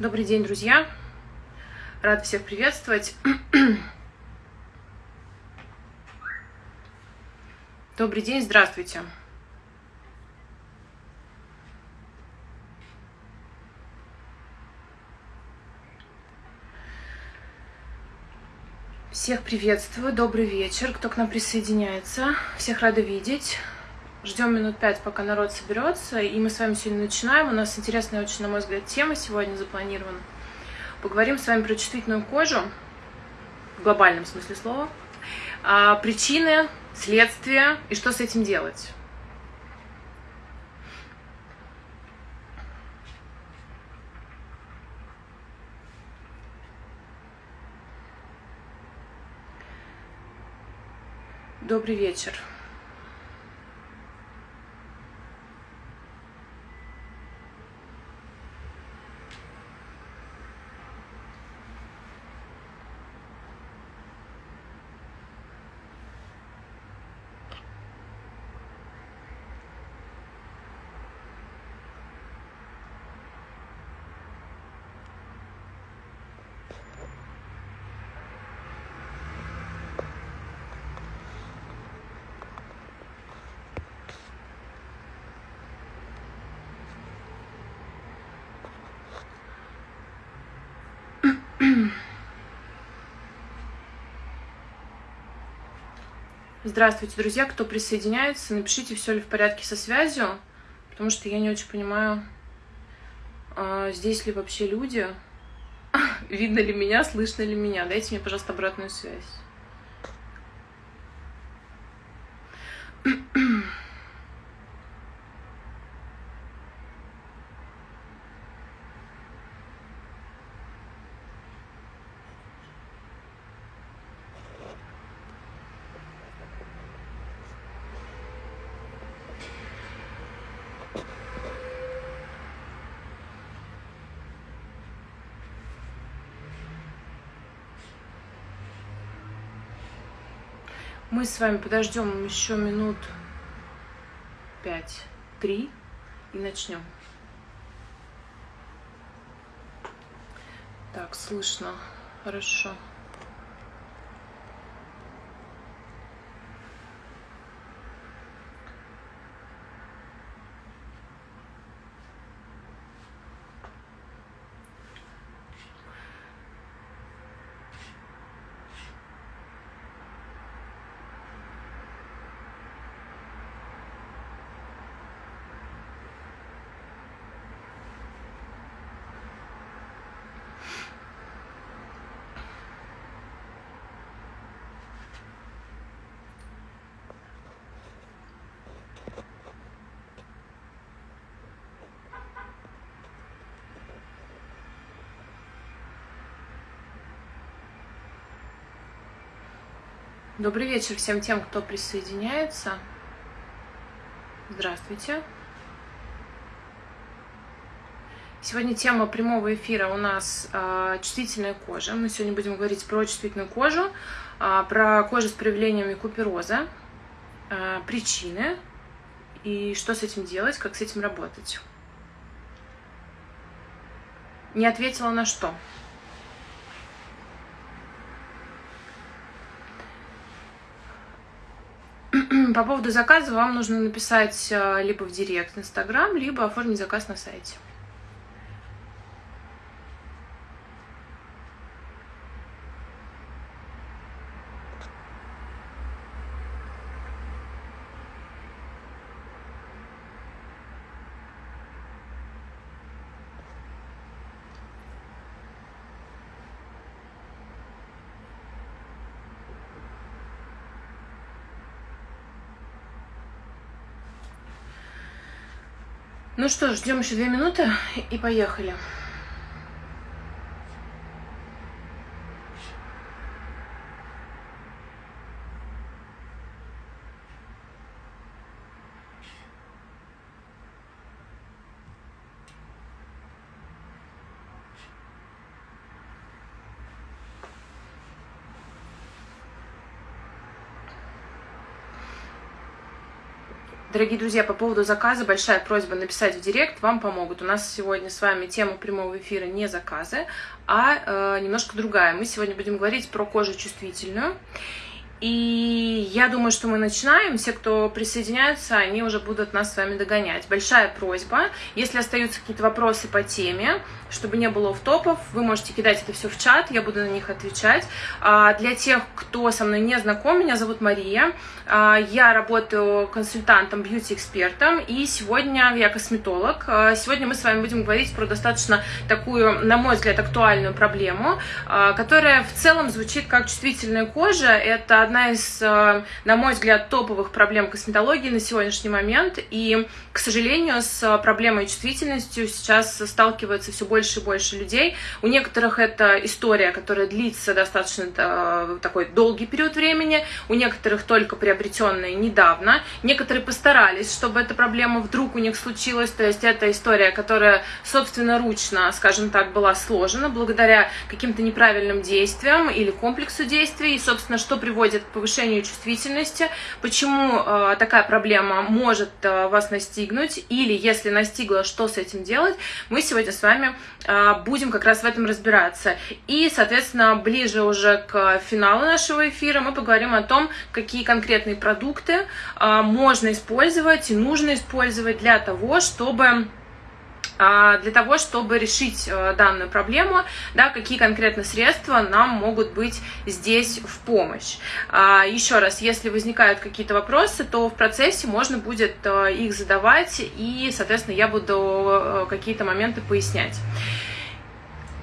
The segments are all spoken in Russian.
Добрый день, друзья! Рад всех приветствовать. Добрый день, здравствуйте. Всех приветствую, добрый вечер, кто к нам присоединяется. Всех рада видеть. Ждем минут пять, пока народ соберется, и мы с вами сегодня начинаем. У нас интересная очень, на мой взгляд, тема сегодня запланирована. Поговорим с вами про чувствительную кожу, в глобальном смысле слова, а, причины, следствия и что с этим делать. Добрый вечер. Здравствуйте, друзья, кто присоединяется, напишите, все ли в порядке со связью, потому что я не очень понимаю, а, здесь ли вообще люди, видно ли меня, слышно ли меня. Дайте мне, пожалуйста, обратную связь. Мы с вами подождем еще минут пять, три и начнем. Так, слышно. Хорошо. Добрый вечер всем тем, кто присоединяется. Здравствуйте. Сегодня тема прямого эфира у нас э, чувствительная кожа. Мы сегодня будем говорить про чувствительную кожу, э, про кожу с проявлениями купероза, э, причины и что с этим делать, как с этим работать. Не ответила на что? По поводу заказа вам нужно написать э, либо в директ Инстаграм, либо оформить заказ на сайте. Ну что, ждем еще две минуты и поехали. Дорогие друзья, по поводу заказа большая просьба написать в директ, вам помогут. У нас сегодня с вами тема прямого эфира не заказы, а э, немножко другая. Мы сегодня будем говорить про кожу чувствительную. И я думаю, что мы начинаем. Все, кто присоединяются, они уже будут нас с вами догонять. Большая просьба, если остаются какие-то вопросы по теме, чтобы не было в топов, вы можете кидать это все в чат, я буду на них отвечать. А для тех, кто со мной не знаком, меня зовут Мария. А, я работаю консультантом, бьюти-экспертом, и сегодня я косметолог. А, сегодня мы с вами будем говорить про достаточно такую, на мой взгляд, актуальную проблему, которая в целом звучит как чувствительная кожа. Это одна из, на мой взгляд, топовых проблем косметологии на сегодняшний момент, и, к сожалению, с проблемой чувствительностью сейчас сталкиваются все больше больше и больше людей. У некоторых это история, которая длится достаточно э, такой долгий период времени, у некоторых только приобретенная недавно. Некоторые постарались, чтобы эта проблема вдруг у них случилась, то есть это история, которая собственноручно, скажем так, была сложена благодаря каким-то неправильным действиям или комплексу действий, и, собственно, что приводит к повышению чувствительности, почему э, такая проблема может э, вас настигнуть, или если настигла, что с этим делать, мы сегодня с вами будем как раз в этом разбираться. И, соответственно, ближе уже к финалу нашего эфира мы поговорим о том, какие конкретные продукты а, можно использовать и нужно использовать для того, чтобы а, для того, чтобы решить э, данную проблему, да, какие конкретно средства нам могут быть здесь в помощь. А, еще раз, если возникают какие-то вопросы, то в процессе можно будет э, их задавать, и, соответственно, я буду э, какие-то моменты пояснять.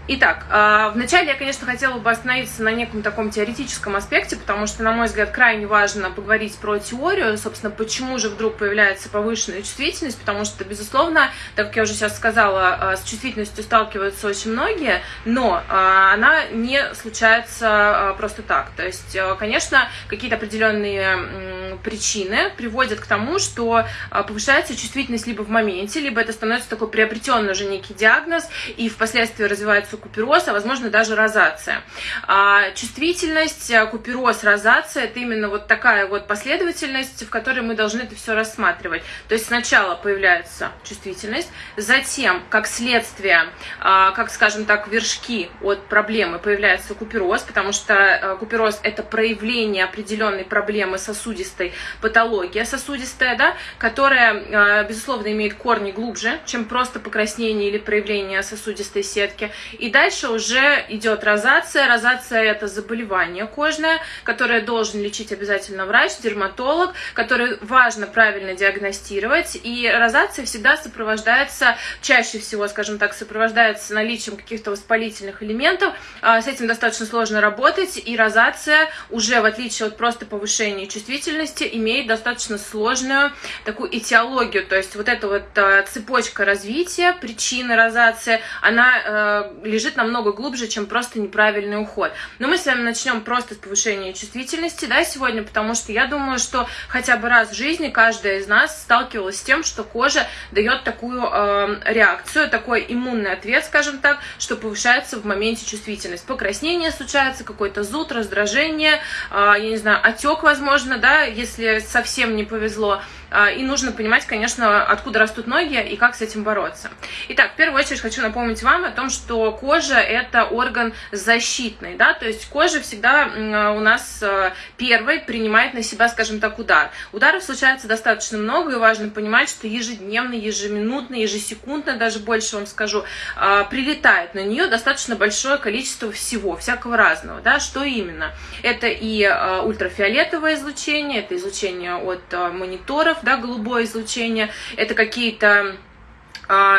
Итак, а, вначале я, конечно, хотела бы остановиться на неком таком теоретическом аспекте, потому что, на мой взгляд, крайне важно поговорить про теорию, собственно, почему же вдруг появляется повышенная чувствительность, потому что, безусловно, так как я уже сейчас сказала, а, с чувствительностью сталкиваются очень многие, но а, она не случается просто так. То есть, конечно, какие-то определенные причины приводят к тому, что повышается чувствительность либо в моменте, либо это становится такой приобретенный уже некий диагноз, и впоследствии развивается купероз, а возможно даже розация. А чувствительность, э, купероз, розация – это именно вот такая вот последовательность, в которой мы должны это все рассматривать. То есть сначала появляется чувствительность, затем, как следствие, а, как, скажем так, вершки от проблемы появляется купероз, потому что э, купероз – это проявление определенной проблемы сосудистой патология сосудистая, да, которая, э, безусловно, имеет корни глубже, чем просто покраснение или проявление сосудистой сетки. И дальше уже идет розация. Розация это заболевание кожное, которое должен лечить обязательно врач, дерматолог, который важно правильно диагностировать. И розация всегда сопровождается, чаще всего, скажем так, сопровождается наличием каких-то воспалительных элементов. А, с этим достаточно сложно работать. И розация уже, в отличие от просто повышения чувствительности, имеет достаточно сложную такую этиологию. То есть вот эта вот а, цепочка развития, причины розации, она э, лежит намного глубже, чем просто неправильный уход. Но мы с вами начнем просто с повышения чувствительности, да, сегодня, потому что я думаю, что хотя бы раз в жизни каждая из нас сталкивалась с тем, что кожа дает такую э, реакцию, такой иммунный ответ, скажем так, что повышается в моменте чувствительность. Покраснение случается, какой-то зуд, раздражение, э, я не знаю, отек, возможно, да, если совсем не повезло. А, и нужно понимать, конечно, откуда растут ноги и как с этим бороться. Итак, в первую очередь хочу напомнить вам о том, что кожа – это орган защитный, да, то есть кожа всегда у нас э, первой принимает на себя, скажем так, удар. Ударов случается достаточно много, и важно понимать, что ежедневно, ежеминутно, ежесекундно, даже больше вам скажу, а, прилетает на нее достаточно большое количество всего, всякого разного, да, что именно? Это и э, ультрафиолетовое излучение, это излучение от э, мониторов, да, голубое излучение, это какие-то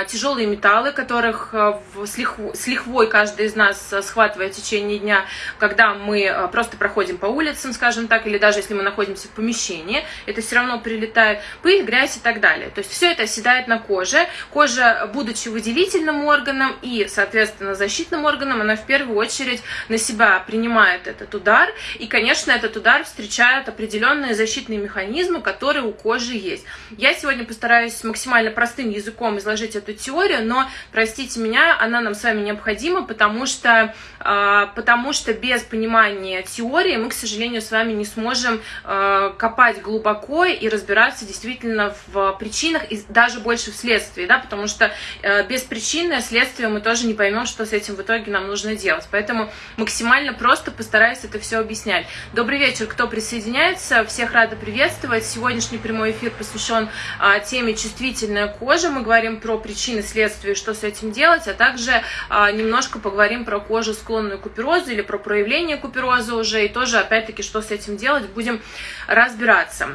тяжелые металлы, которых а, с, лихвой, с лихвой каждый из нас а, схватывает в течение дня, когда мы просто проходим по улицам, скажем так, или даже если мы находимся в помещении, это все равно прилетает, пыль, грязь и так далее. То есть все это оседает на коже. Кожа, будучи выделительным органом и, соответственно, защитным органом, она в первую очередь на себя принимает этот удар, и, конечно, этот удар встречает определенные защитные механизмы, которые у кожи есть. Я сегодня постараюсь максимально простым языком изложить изложить эту теорию, но, простите меня, она нам с вами необходима, потому что, э, потому что без понимания теории мы, к сожалению, с вами не сможем э, копать глубоко и разбираться действительно в причинах и даже больше в следствии, да, потому что э, без причины следствия мы тоже не поймем, что с этим в итоге нам нужно делать. Поэтому максимально просто постараюсь это все объяснять. Добрый вечер, кто присоединяется, всех рада приветствовать. Сегодняшний прямой эфир посвящен а, теме чувствительная кожа. Мы говорим про причины, следствия, что с этим делать, а также а, немножко поговорим про кожу, склонную к куперозу или про проявление купероза уже, и тоже, опять-таки, что с этим делать, будем разбираться.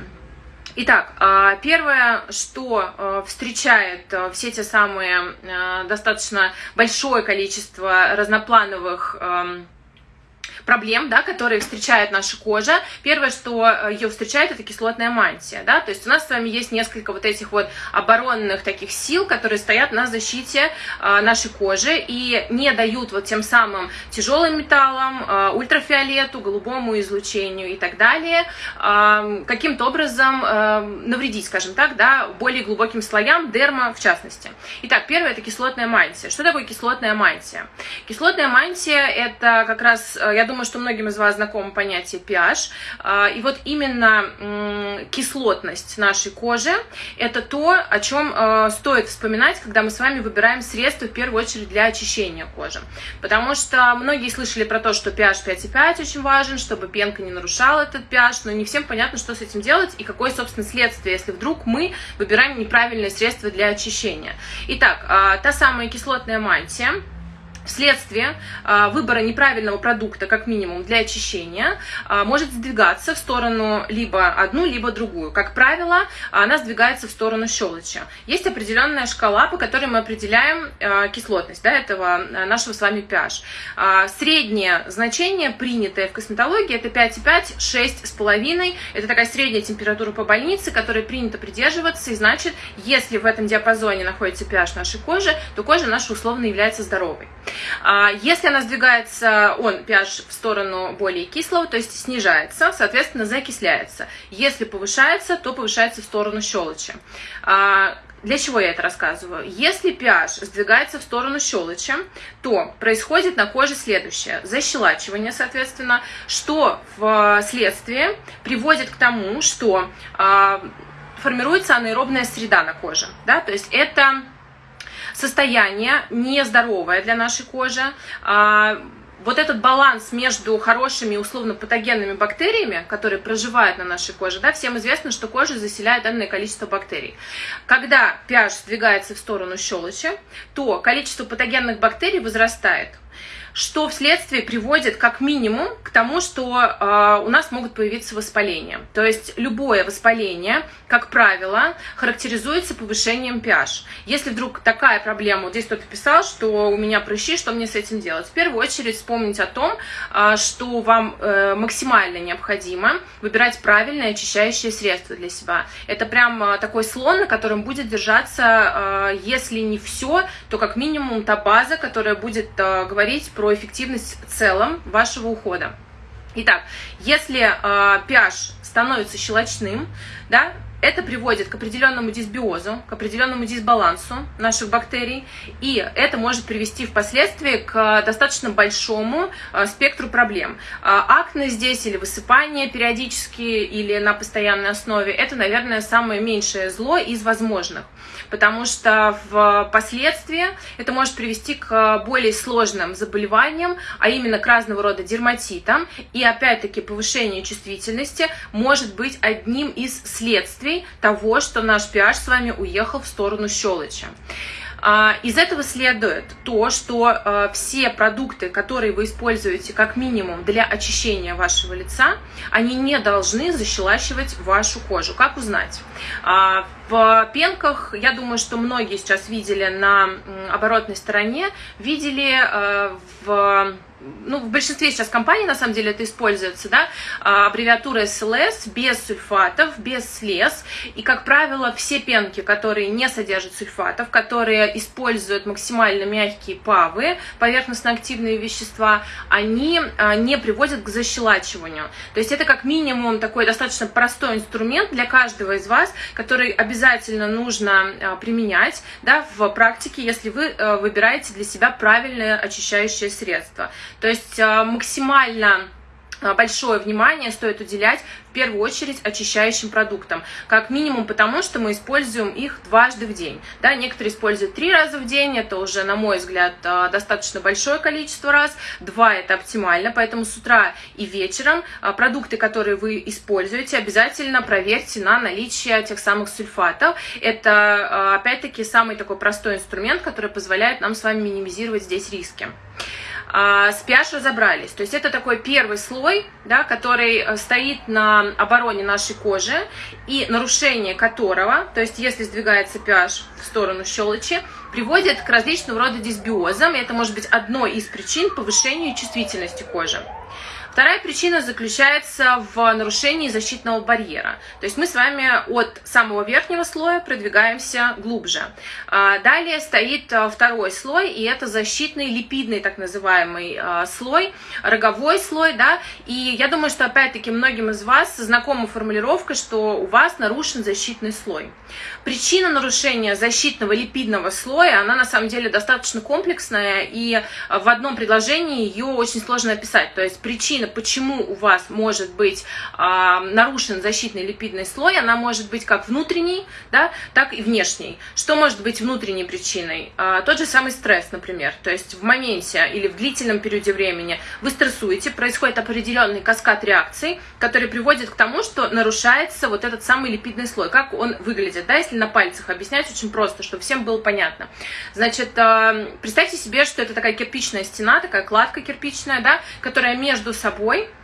Итак, а, первое, что а, встречает все те самые достаточно большое количество разноплановых проблем, да, которые встречает наша кожа. Первое, что э, ее встречает, это кислотная мантия, да, то есть у нас с вами есть несколько вот этих вот оборонных таких сил, которые стоят на защите э, нашей кожи и не дают вот тем самым тяжелым металлам, э, ультрафиолету, голубому излучению и так далее э, каким-то образом э, навредить, скажем так, да, более глубоким слоям, дерма в частности. Итак, первое это кислотная мантия. Что такое кислотная мантия? Кислотная мантия это как раз, я думаю, что многим из вас знакомо понятие pH. А, и вот именно кислотность нашей кожи – это то, о чем а, стоит вспоминать, когда мы с вами выбираем средства, в первую очередь, для очищения кожи. Потому что многие слышали про то, что pH 5,5 очень важен, чтобы пенка не нарушала этот pH, но не всем понятно, что с этим делать и какое, собственно, следствие, если вдруг мы выбираем неправильное средство для очищения. Итак, а, та самая кислотная мантия – вследствие а, выбора неправильного продукта, как минимум, для очищения, а, может сдвигаться в сторону либо одну, либо другую. Как правило, она сдвигается в сторону щелочи. Есть определенная шкала, по которой мы определяем а, кислотность да, этого нашего с вами pH. Среднее значение, принятое в косметологии, это 5,5, 6,5. Это такая средняя температура по больнице, которой принято придерживаться. И значит, если в этом диапазоне находится pH нашей кожи, то кожа наша условно является здоровой. А, если она сдвигается, он, pH, в сторону более кислого, то есть снижается, соответственно, закисляется. Если повышается, то повышается в сторону щелочи. А, для чего я это рассказываю? Если pH сдвигается в сторону щелочи, то происходит на коже следующее. Защелачивание, соответственно, что вследствие приводит к тому, что э, формируется анаэробная среда на коже. Да? То есть это состояние нездоровое для нашей кожи, а, вот этот баланс между хорошими условно-патогенными бактериями, которые проживают на нашей коже, да, всем известно, что кожа заселяет данное количество бактерий. Когда pH сдвигается в сторону щелочи, то количество патогенных бактерий возрастает что вследствие приводит как минимум к тому, что э, у нас могут появиться воспаления. То есть любое воспаление, как правило, характеризуется повышением pH. Если вдруг такая проблема, вот здесь кто-то писал, что у меня прыщи, что мне с этим делать? В первую очередь вспомнить о том, э, что вам э, максимально необходимо выбирать правильное очищающее средство для себя. Это прям э, такой слон, на котором будет держаться, э, если не все, то как минимум та база, которая будет говорить про эффективность в целом вашего ухода. Итак, если э, pH становится щелочным, да, это приводит к определенному дисбиозу, к определенному дисбалансу наших бактерий, и это может привести впоследствии к достаточно большому э, спектру проблем. Э, акне здесь или высыпание периодически или на постоянной основе, это, наверное, самое меньшее зло из возможных потому что впоследствии это может привести к более сложным заболеваниям, а именно к разного рода дерматитам, и опять-таки повышение чувствительности может быть одним из следствий того, что наш pH с вами уехал в сторону щелочи. А, из этого следует то, что а, все продукты, которые вы используете как минимум для очищения вашего лица, они не должны защелачивать вашу кожу. Как узнать? А, в пенках, я думаю, что многие сейчас видели на оборотной стороне, видели в ну, в большинстве сейчас компаний, на самом деле, это используется, да, а, аббревиатура SLS, без сульфатов, без слез, и, как правило, все пенки, которые не содержат сульфатов, которые используют максимально мягкие павы, поверхностно-активные вещества, они а, не приводят к защелачиванию. То есть это как минимум такой достаточно простой инструмент для каждого из вас, который обязательно нужно а, применять, да, в практике, если вы выбираете для себя правильное очищающее средство. То есть а, максимально а, большое внимание стоит уделять в первую очередь очищающим продуктам. Как минимум потому, что мы используем их дважды в день. Да, некоторые используют три раза в день, это уже, на мой взгляд, а, достаточно большое количество раз. Два – это оптимально, поэтому с утра и вечером продукты, которые вы используете, обязательно проверьте на наличие тех самых сульфатов. Это, опять-таки, самый такой простой инструмент, который позволяет нам с вами минимизировать здесь риски а, с pH разобрались. То есть это такой первый слой, да, который э, стоит на обороне нашей кожи и нарушение которого, то есть если сдвигается pH в сторону щелочи, приводит к различного рода дисбиозам. И это может быть одной из причин повышения чувствительности кожи. Вторая причина заключается в нарушении защитного барьера. То есть мы с вами от самого верхнего слоя продвигаемся глубже. А, далее стоит а, второй слой, и это защитный липидный так называемый а, слой, роговой слой, да, и я думаю, что опять-таки многим из вас знакома формулировка, что у вас нарушен защитный слой. Причина нарушения защитного липидного слоя, она на самом деле достаточно комплексная, и в одном предложении ее очень сложно описать. То есть причина причина, почему у вас может быть а, нарушен защитный липидный слой, она может быть как внутренней, да, так и внешней. Что может быть внутренней причиной? А, тот же самый стресс, например. То есть в моменте или в длительном периоде времени вы стрессуете, происходит определенный каскад реакций, который приводит к тому, что нарушается вот этот самый липидный слой. Как он выглядит, да, если на пальцах объяснять очень просто, чтобы всем было понятно. Значит, а, представьте себе, что это такая кирпичная стена, такая кладка кирпичная, да, которая между собой собой а,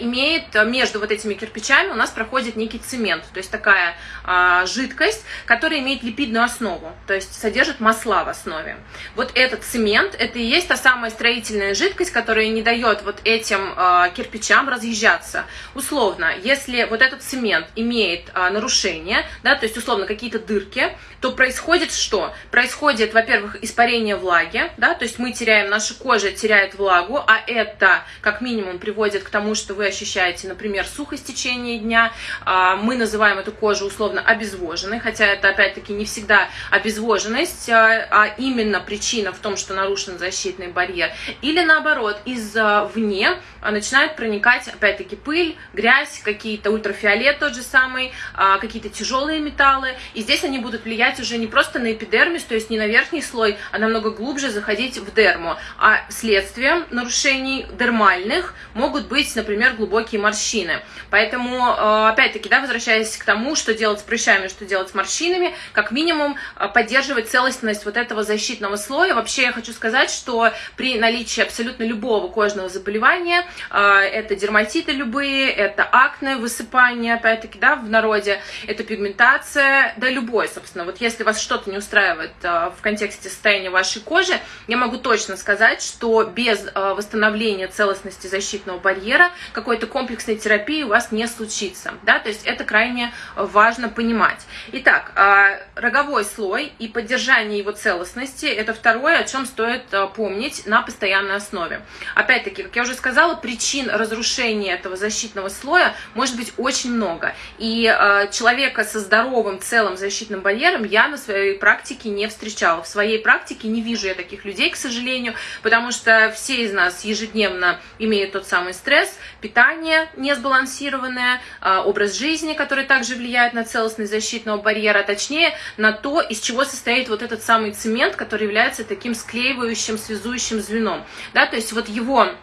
имеет а, между вот этими кирпичами у нас проходит некий цемент, то есть такая а, жидкость, которая имеет липидную основу, то есть содержит масла в основе. Вот этот цемент, это и есть та самая строительная жидкость, которая не дает вот этим а, кирпичам разъезжаться. Условно, если вот этот цемент имеет а, нарушение, да, то есть условно какие-то дырки, то происходит что? Происходит, во-первых, испарение влаги, да, то есть мы теряем, наша кожа теряет влагу, а это как минимум приводит к тому, что вы ощущаете, например, сухость в течение дня. А, мы называем эту кожу условно обезвоженной, хотя это опять-таки не всегда обезвоженность, а, а именно причина в том, что нарушен защитный барьер. Или наоборот, извне начинает проникать опять-таки пыль, грязь, какие-то ультрафиолет тот же самый, а, какие-то тяжелые металлы. И здесь они будут влиять уже не просто на эпидермис, то есть не на верхний слой, а намного глубже заходить в дерму. А следствием нарушений дермальных могут быть например, глубокие морщины. Поэтому, э, опять-таки, да, возвращаясь к тому, что делать с прыщами, что делать с морщинами, как минимум поддерживать целостность вот этого защитного слоя. Вообще я хочу сказать, что при наличии абсолютно любого кожного заболевания, это дерматиты любые, это акне, высыпание, опять-таки, да, в народе, это пигментация, да, любой, собственно. Вот если вас что-то не устраивает в контексте состояния вашей кожи, я могу точно сказать, что без восстановления целостности защитного барьера какой-то комплексной терапии у вас не случится. Да? То есть это крайне важно понимать. Итак, а, роговой слой и поддержание его целостности – это второе, о чем стоит а, помнить на постоянной основе. Опять-таки, как я уже сказала, причин разрушения этого защитного слоя может быть очень много. И а, человека со здоровым целым защитным барьером я на своей практике не встречала. В своей практике не вижу я таких людей, к сожалению, потому что все из нас ежедневно имеют тот самый стресс, питание несбалансированное, а, образ жизни, который также влияет на целостность защитного барьера, точнее на то, из чего состоит вот этот самый цемент, который является таким склеивающим, связующим звеном. Да, то есть вот его а,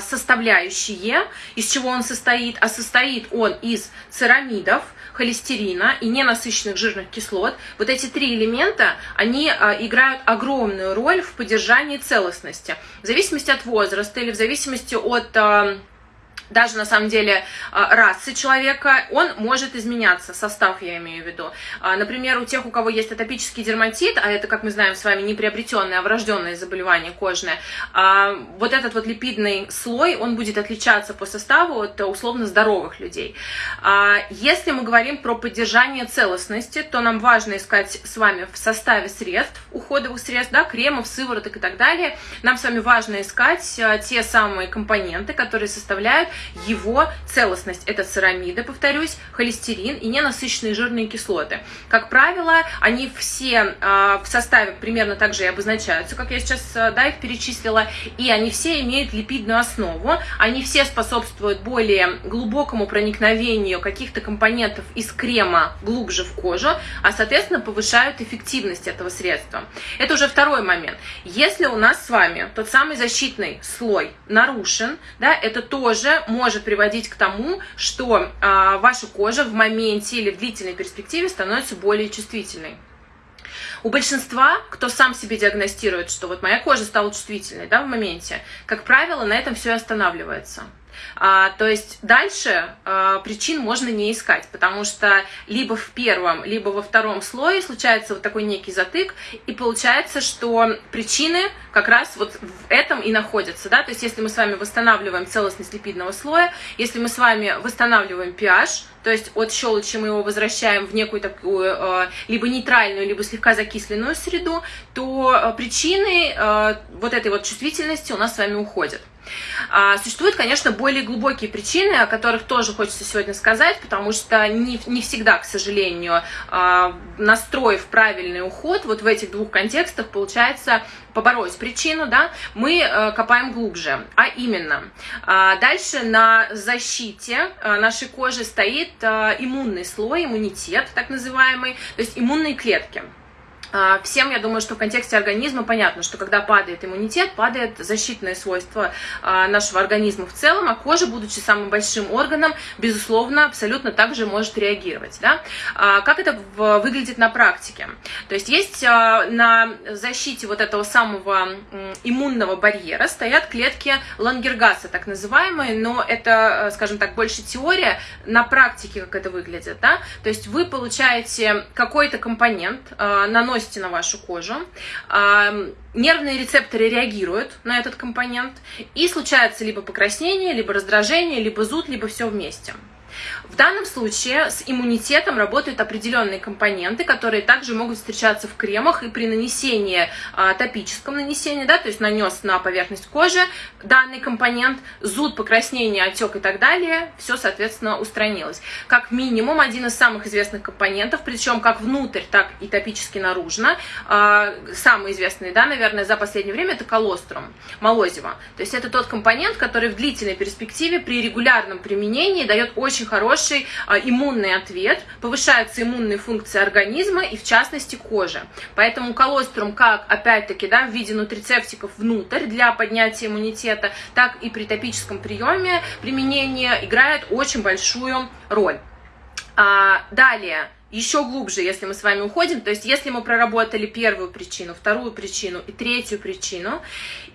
составляющие, из чего он состоит, а состоит он из церамидов, холестерина и ненасыщенных жирных кислот. Вот эти три элемента, они а, играют огромную роль в поддержании целостности. В зависимости от возраста или в зависимости от а, даже на самом деле а, расы человека, он может изменяться, состав я имею в виду. А, например, у тех, у кого есть атопический дерматит, а это, как мы знаем с вами, не приобретенное, а врожденное заболевание кожное, а, вот этот вот липидный слой, он будет отличаться по составу от условно здоровых людей. Если мы говорим про поддержание целостности, то нам важно искать с вами в составе средств, уходовых средств, да, кремов, сывороток и так далее, нам с вами важно искать те самые компоненты, которые составляют его целостность. Это церамиды, повторюсь, холестерин и ненасыщенные жирные кислоты. Как правило, они все э, в составе примерно так же и обозначаются, как я сейчас э, да, их перечислила, и они все имеют липидную основу, они все способствуют более глубокому проникновению каких-то компонентов из крема глубже в кожу, а соответственно повышают эффективность этого средства. Это уже второй момент. Если у нас с вами тот самый защитный слой нарушен, да, это тоже может приводить к тому, что а, ваша кожа в моменте или в длительной перспективе становится более чувствительной. У большинства, кто сам себе диагностирует, что вот моя кожа стала чувствительной да, в моменте, как правило, на этом все и останавливается. А, то есть дальше а, причин можно не искать, потому что либо в первом, либо во втором слое случается вот такой некий затык, и получается, что причины как раз вот в этом и находятся, да, то есть если мы с вами восстанавливаем целостность липидного слоя, если мы с вами восстанавливаем pH, то есть от щелочи мы его возвращаем в некую такую э, либо нейтральную, либо слегка закисленную среду, то э, причины э, вот этой вот чувствительности у нас с вами уходят. А, существуют, конечно, более глубокие причины, о которых тоже хочется сегодня сказать, потому что не, не всегда, к сожалению, а, настроив правильный уход, вот в этих двух контекстах получается побороть причину, да, мы э, копаем глубже. А именно, а, дальше на защите э, нашей кожи стоит э, иммунный слой, иммунитет так называемый, то есть иммунные клетки. А, всем, я думаю, что в контексте организма понятно, что когда падает иммунитет, падает защитные свойства а, нашего организма в целом, а кожа, будучи самым большим органом, безусловно, абсолютно так же может реагировать. Да? А, как это выглядит на практике? То есть есть на защите вот этого самого иммунного барьера стоят клетки Лангергаса, так называемые, но это, скажем так, больше теория, на практике как это выглядит. Да? То есть вы получаете какой-то компонент, наносите наносите на вашу кожу, нервные рецепторы реагируют на этот компонент, и случается либо покраснение, либо раздражение, либо зуд, либо все вместе. В данном случае с иммунитетом работают определенные компоненты, которые также могут встречаться в кремах и при нанесении, а, топическом нанесении, да, то есть нанес на поверхность кожи данный компонент, зуд, покраснение, отек и так далее, все, соответственно, устранилось. Как минимум, один из самых известных компонентов, причем как внутрь, так и топически наружно, а, самый известный, да, наверное, за последнее время, это колострум, молозиво. То есть это тот компонент, который в длительной перспективе при регулярном применении дает очень хороший а, иммунный ответ, повышаются иммунные функции организма и в частности кожи. Поэтому колострум как, опять-таки, да, в виде нутрицептиков внутрь для поднятия иммунитета, так и при топическом приеме применения играет очень большую роль. А, далее, еще глубже, если мы с вами уходим, то есть если мы проработали первую причину, вторую причину и третью причину,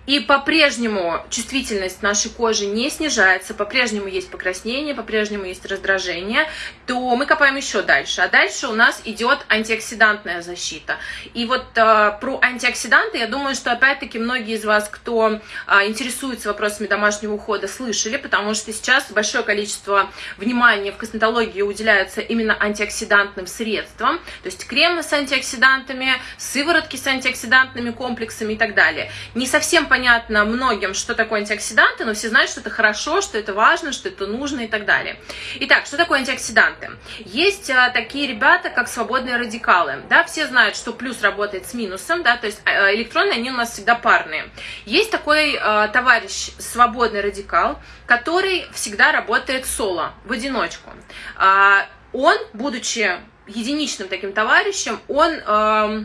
и по-прежнему чувствительность нашей кожи не снижается, по-прежнему есть покраснение, по-прежнему есть раздражение, то мы копаем еще дальше. А дальше у нас идет антиоксидантная защита. И вот э, про антиоксиданты, я думаю, что опять-таки многие из вас, кто э, интересуется вопросами домашнего ухода, слышали, потому что сейчас большое количество внимания в косметологии уделяется именно антиоксидантным средствам, то есть кремы с антиоксидантами, сыворотки с антиоксидантными комплексами и так далее. Не совсем понятно многим, что такое антиоксиданты, но все знают, что это хорошо, что это важно, что это нужно и так далее. Итак, что такое антиоксиданты? Есть а, такие ребята, как свободные радикалы. Да, все знают, что плюс работает с минусом, да, то есть а, электроны, они у нас всегда парные. Есть такой а, товарищ, свободный радикал, который всегда работает соло, в одиночку. А, он, будучи единичным таким товарищем, он... А,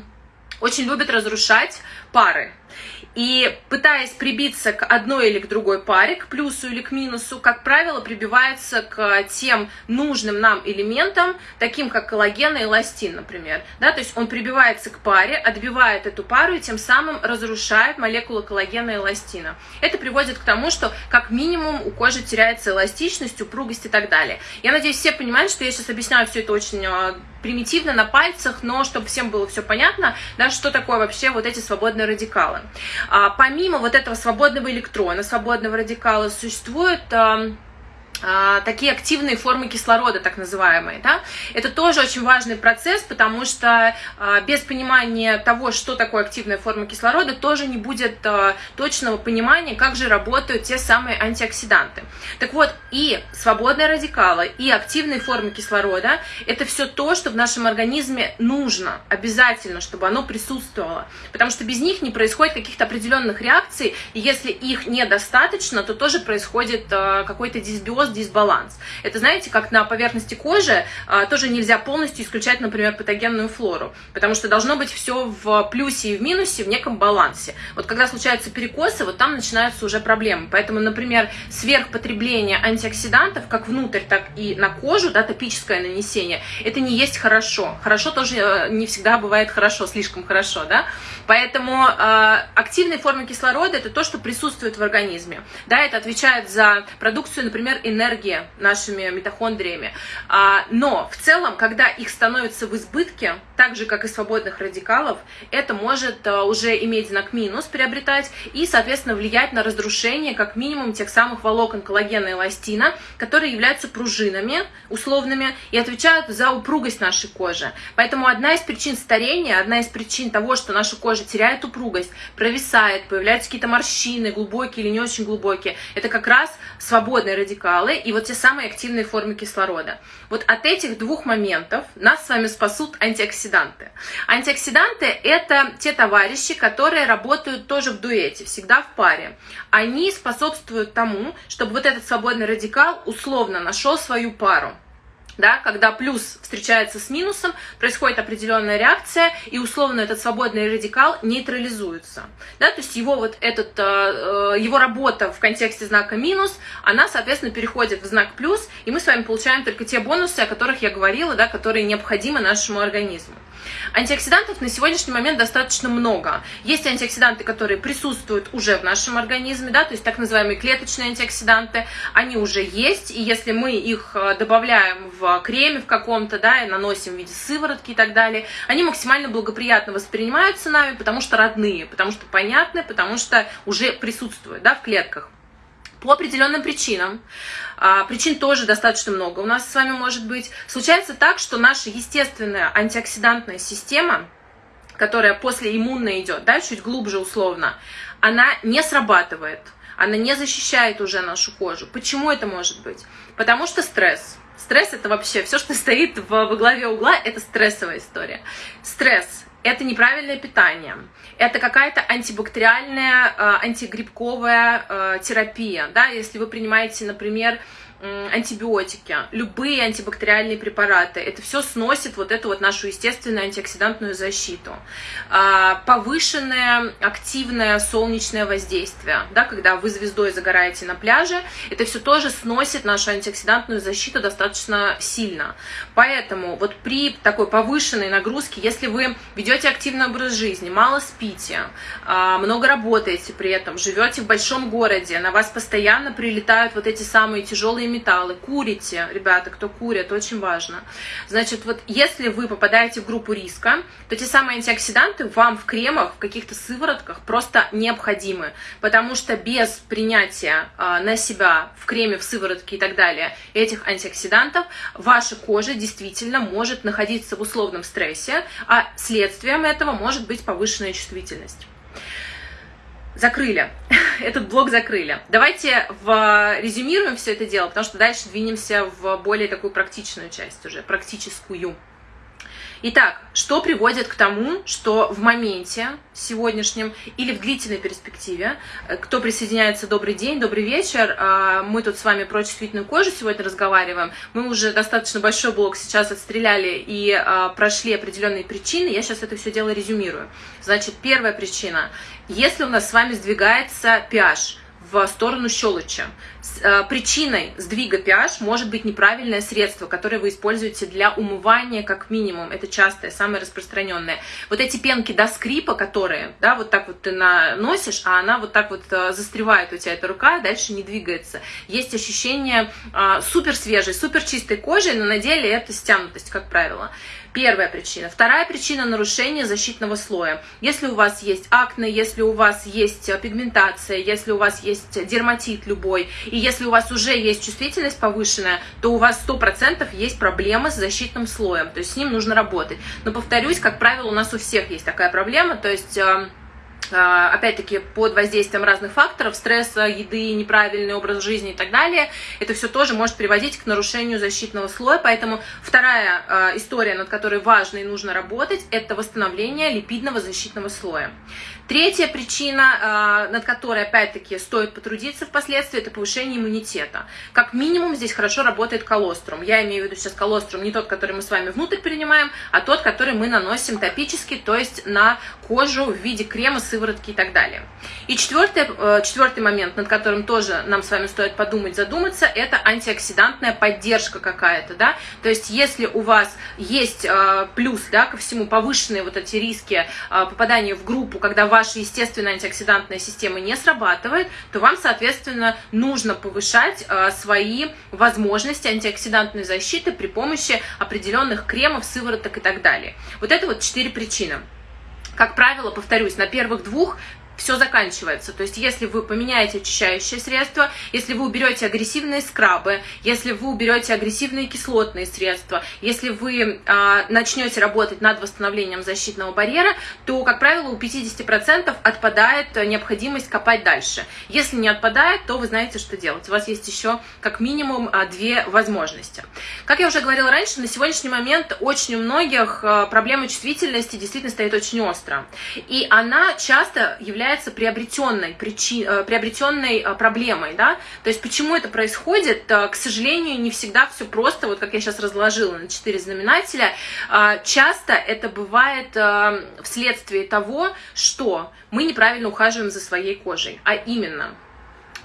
очень любит разрушать пары. И пытаясь прибиться к одной или к другой паре, к плюсу или к минусу, как правило, прибивается к тем нужным нам элементам, таким как коллаген и эластин, например. Да, то есть он прибивается к паре, отбивает эту пару и тем самым разрушает молекулы коллагена и эластина. Это приводит к тому, что как минимум у кожи теряется эластичность, упругость и так далее. Я надеюсь, все понимают, что я сейчас объясняю все это очень а, примитивно на пальцах, но чтобы всем было все понятно, да, что такое вообще вот эти свободные радикалы. А, помимо вот этого свободного электрона, свободного радикала, существует... А, такие активные формы кислорода, так называемые. Да? Это тоже очень важный процесс, потому что а, без понимания того, что такое активная форма кислорода, тоже не будет а, точного понимания, как же работают те самые антиоксиданты. Так вот, и свободные радикалы, и активные формы кислорода – это все то, что в нашем организме нужно, обязательно, чтобы оно присутствовало. Потому что без них не происходит каких-то определенных реакций, и если их недостаточно, то тоже происходит какой-то дисбиоз дисбиоз, дисбаланс. Это, знаете, как на поверхности кожи а, тоже нельзя полностью исключать, например, патогенную флору, потому что должно быть все в плюсе и в минусе, в неком балансе. Вот когда случаются перекосы, вот там начинаются уже проблемы. Поэтому, например, сверхпотребление антиоксидантов, как внутрь, так и на кожу, да, топическое нанесение, это не есть хорошо. Хорошо тоже э, не всегда бывает хорошо, слишком хорошо, да. Поэтому э, активные формы кислорода это то, что присутствует в организме. Да, это отвечает за продукцию, например, энергии нашими митохондриями. А, но в целом, когда их становится в избытке, так же как и свободных радикалов, это может а, уже иметь знак минус, приобретать и, соответственно, влиять на разрушение как минимум тех самых волокон коллагена и эластина, которые являются пружинами условными и отвечают за упругость нашей кожи. Поэтому одна из причин старения, одна из причин того, что наша кожа теряет упругость, провисает, появляются какие-то морщины, глубокие или не очень глубокие. Это как раз свободные радикалы и вот те самые активные формы кислорода. Вот от этих двух моментов нас с вами спасут антиоксиданты. Антиоксиданты – это те товарищи, которые работают тоже в дуэте, всегда в паре. Они способствуют тому, чтобы вот этот свободный радикал условно нашел свою пару да, когда плюс встречается с минусом, происходит определенная реакция, и условно этот свободный радикал нейтрализуется. Да, то есть его, вот этот, э, э, его работа в контексте знака минус, она, соответственно, переходит в знак плюс, и мы с вами получаем только те бонусы, о которых я говорила, да, которые необходимы нашему организму. Антиоксидантов на сегодняшний момент достаточно много. Есть антиоксиданты, которые присутствуют уже в нашем организме, да, то есть так называемые клеточные антиоксиданты, они уже есть, и если мы их э, добавляем в креме в каком-то, да, и наносим в виде сыворотки и так далее, они максимально благоприятно воспринимаются нами, потому что родные, потому что понятны, потому что уже присутствуют, да, в клетках по определенным причинам. А, причин тоже достаточно много у нас с вами может быть. Случается так, что наша естественная антиоксидантная система, которая после иммунной идет, да, чуть глубже условно, она не срабатывает, она не защищает уже нашу кожу. Почему это может быть? Потому что стресс. Стресс это вообще все, что стоит во главе угла, это стрессовая история. Стресс это неправильное питание, это какая-то антибактериальная, э, антигрибковая э, терапия, да, если вы принимаете, например, антибиотики, любые антибактериальные препараты, это все сносит вот эту вот нашу естественную антиоксидантную защиту. А, повышенное активное солнечное воздействие, да, когда вы звездой загораете на пляже, это все тоже сносит нашу антиоксидантную защиту достаточно сильно. Поэтому вот при такой повышенной нагрузке, если вы ведете активный образ жизни, мало спите, а, много работаете при этом, живете в большом городе, на вас постоянно прилетают вот эти самые тяжелые тяжелые металлы, курите, ребята, кто курит, очень важно. Значит, вот если вы попадаете в группу риска, то те самые антиоксиданты вам в кремах, в каких-то сыворотках просто необходимы, потому что без принятия э, на себя в креме, в сыворотке и так далее этих антиоксидантов ваша кожа действительно может находиться в условном стрессе, а следствием этого может быть повышенная чувствительность закрыли. Этот блок закрыли. Давайте в... резюмируем все это дело, потому что дальше двинемся в более такую практичную часть уже, практическую. Итак, что приводит к тому, что в моменте сегодняшнем или в длительной перспективе, э, кто присоединяется, добрый день, добрый вечер, а, мы тут с вами про чувствительную кожу сегодня разговариваем, мы уже достаточно большой блок сейчас отстреляли и а, прошли определенные причины, я сейчас это все дело резюмирую. Значит, первая причина, если у нас с вами сдвигается pH, в сторону щелочи. Э, причиной сдвига pH может быть неправильное средство, которое вы используете для умывания как минимум. Это частое, самое распространенное. Вот эти пенки до скрипа, которые, да, вот так вот ты наносишь, а она вот так вот э, застревает у тебя эта рука, дальше не двигается. Есть ощущение э, супер свежей, супер чистой кожи, но на деле это стянутость, как правило. Первая причина. Вторая причина – нарушение защитного слоя. Если у вас есть акне, если у вас есть пигментация, если у вас есть дерматит любой, и если у вас уже есть чувствительность повышенная, то у вас 100% есть проблемы с защитным слоем, то есть с ним нужно работать. Но повторюсь, как правило, у нас у всех есть такая проблема, то есть эм, опять-таки под воздействием разных факторов, стресса, еды, неправильный образ жизни и так далее, это все тоже может приводить к нарушению защитного слоя. Поэтому вторая а, история, над которой важно и нужно работать, это восстановление липидного защитного слоя. Третья причина, а, над которой, опять-таки, стоит потрудиться впоследствии, это повышение иммунитета. Как минимум здесь хорошо работает колострум. Я имею в виду сейчас колострум не тот, который мы с вами внутрь принимаем, а тот, который мы наносим топически, то есть на кожу в виде крема, сыворотки и так далее. И четвертый, э, четвертый момент, над которым тоже нам с вами стоит подумать, задуматься, это антиоксидантная поддержка какая-то, да, то есть если у вас есть э, плюс, да, ко всему повышенные вот эти риски э, попадания в группу, когда ваша естественная антиоксидантная система не срабатывает, то вам, соответственно, нужно повышать свои возможности антиоксидантной защиты при помощи определенных кремов, сывороток и так далее. Вот это вот четыре причины. Как правило, повторюсь, на первых двух все заканчивается. То есть, если вы поменяете очищающее средство, если вы уберете агрессивные скрабы, если вы уберете агрессивные кислотные средства, если вы а, начнете работать над восстановлением защитного барьера, то, как правило, у 50% отпадает необходимость копать дальше. Если не отпадает, то вы знаете, что делать. У вас есть еще как минимум а, две возможности. Как я уже говорила раньше, на сегодняшний момент очень у многих а, проблема чувствительности действительно стоит очень остро. И она часто является является приобретенной, причи, э, приобретенной э, проблемой, да, то есть почему это происходит, э, к сожалению, не всегда все просто, вот как я сейчас разложила на четыре знаменателя, часто это бывает вследствие того, что мы неправильно ухаживаем за своей кожей, а именно –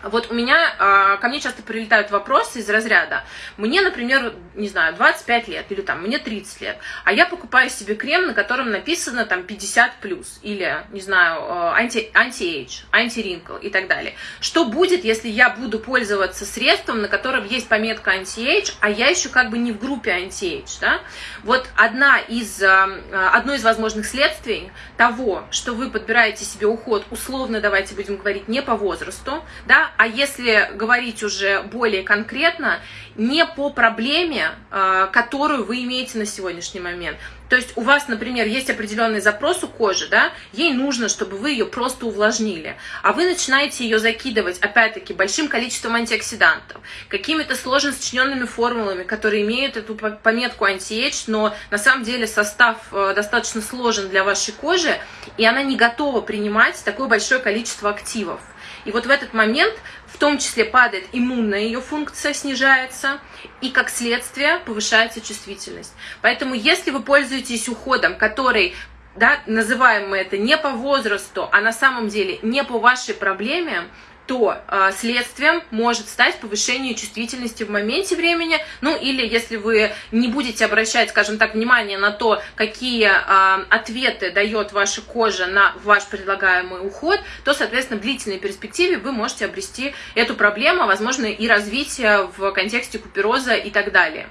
вот у меня, а, ко мне часто прилетают вопросы из разряда, мне, например, не знаю, 25 лет, или там, мне 30 лет, а я покупаю себе крем, на котором написано там 50 плюс, или, не знаю, anti, anti-age, anti-wrinkle и так далее. Что будет, если я буду пользоваться средством, на котором есть пометка anti-age, а я еще как бы не в группе anti-age, да? Вот одна из, а, одно из возможных следствий того, что вы подбираете себе уход, условно, давайте будем говорить, не по возрасту, да, а если говорить уже более конкретно, не по проблеме, а, которую вы имеете на сегодняшний момент. То есть у вас, например, есть определенный запрос у кожи, да, ей нужно, чтобы вы ее просто увлажнили, а вы начинаете ее закидывать, опять-таки, большим количеством антиоксидантов, какими-то сложно сочиненными формулами, которые имеют эту пометку anti-age, но на самом деле состав э, достаточно сложен для вашей кожи, и она не готова принимать такое большое количество активов. И вот в этот момент в том числе падает иммунная ее функция, снижается, и как следствие повышается чувствительность. Поэтому если вы пользуетесь уходом, который да, называем мы это не по возрасту, а на самом деле не по вашей проблеме, то э, следствием может стать повышение чувствительности в моменте времени, ну или если вы не будете обращать, скажем так, внимание на то, какие э, ответы дает ваша кожа на ваш предлагаемый уход, то, соответственно, в длительной перспективе вы можете обрести эту проблему, возможно, и развитие в контексте купероза и так далее.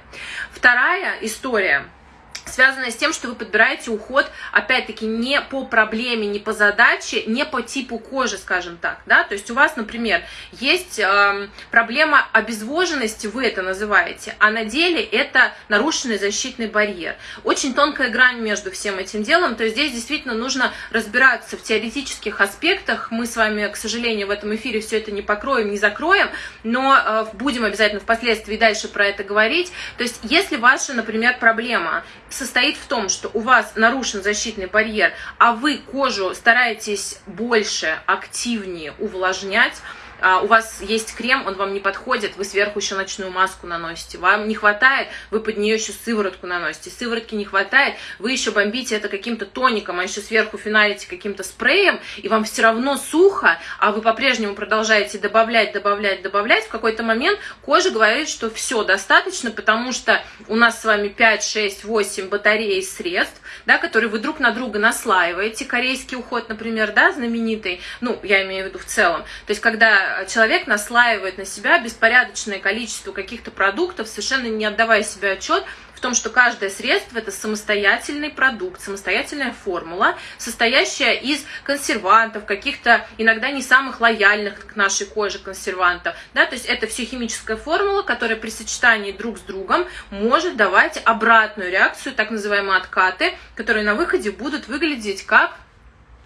Вторая история – связанная с тем, что вы подбираете уход, опять-таки, не по проблеме, не по задаче, не по типу кожи, скажем так, да, то есть у вас, например, есть э, проблема обезвоженности, вы это называете, а на деле это нарушенный защитный барьер. Очень тонкая грань между всем этим делом, то есть здесь действительно нужно разбираться в теоретических аспектах, мы с вами, к сожалению, в этом эфире все это не покроем, не закроем, но э, будем обязательно впоследствии дальше про это говорить, то есть если ваша, например, проблема состоит в том, что у вас нарушен защитный барьер, а вы кожу стараетесь больше, активнее увлажнять, а, у вас есть крем, он вам не подходит, вы сверху еще ночную маску наносите, вам не хватает, вы под нее еще сыворотку наносите, сыворотки не хватает, вы еще бомбите это каким-то тоником, а еще сверху финалите каким-то спреем, и вам все равно сухо, а вы по-прежнему продолжаете добавлять, добавлять, добавлять, в какой-то момент кожа говорит, что все достаточно, потому что у нас с вами 5, 6, 8 батарей средств, да, которые вы друг на друга наслаиваете, корейский уход, например, да, знаменитый, ну, я имею в виду в целом, то есть когда человек наслаивает на себя беспорядочное количество каких-то продуктов, совершенно не отдавая себе отчет в том, что каждое средство это самостоятельный продукт, самостоятельная формула, состоящая из консервантов, каких-то иногда не самых лояльных к нашей коже консервантов. Да? То есть это все химическая формула, которая при сочетании друг с другом может давать обратную реакцию, так называемые откаты, которые на выходе будут выглядеть как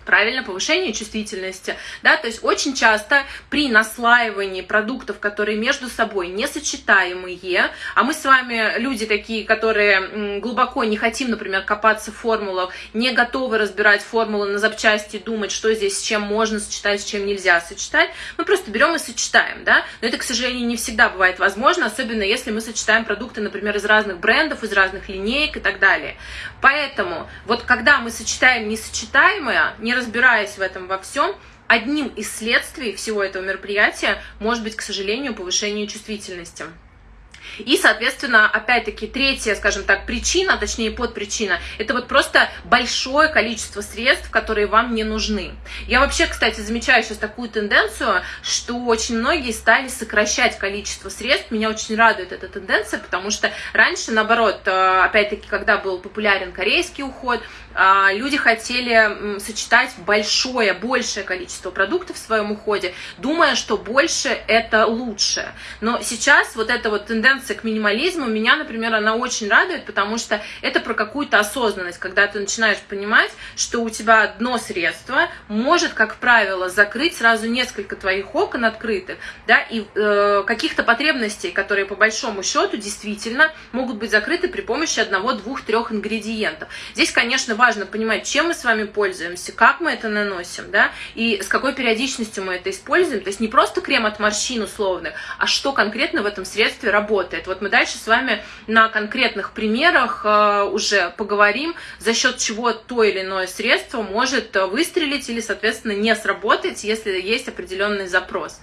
правильно, повышение чувствительности, да, то есть очень часто при наслаивании продуктов, которые между собой несочетаемые, а мы с вами люди такие, которые глубоко не хотим, например, копаться в формулах, не готовы разбирать формулы на запчасти, думать, что здесь с чем можно сочетать, с чем нельзя сочетать, мы просто берем и сочетаем, да, но это, к сожалению, не всегда бывает возможно, особенно если мы сочетаем продукты, например, из разных брендов, из разных линеек и так далее. Поэтому вот когда мы сочетаем несочетаемое, не разбираясь в этом во всем, одним из следствий всего этого мероприятия может быть, к сожалению, повышение чувствительности. И, соответственно, опять-таки, третья, скажем так, причина, точнее подпричина, это вот просто большое количество средств, которые вам не нужны. Я вообще, кстати, замечаю сейчас такую тенденцию, что очень многие стали сокращать количество средств. Меня очень радует эта тенденция, потому что раньше, наоборот, э, опять-таки, когда был популярен корейский уход, люди хотели сочетать большое, большее количество продуктов в своем уходе, думая, что больше это лучше. Но сейчас вот эта вот тенденция тенденция к минимализму меня, например, она очень радует, потому что это про какую-то осознанность, когда ты начинаешь понимать, что у тебя одно средство может, как правило, закрыть сразу несколько твоих окон открытых, да, и э, каких-то потребностей, которые по большому счету действительно могут быть закрыты при помощи одного, двух, трех ингредиентов. Здесь, конечно, важно понимать, чем мы с вами пользуемся, как мы это наносим, да, и с какой периодичностью мы это используем. То есть не просто крем от морщин условных, а что конкретно в этом средстве работает. Вот мы дальше с вами на конкретных примерах э, уже поговорим, за счет чего то или иное средство может выстрелить или, соответственно, не сработать, если есть определенный запрос.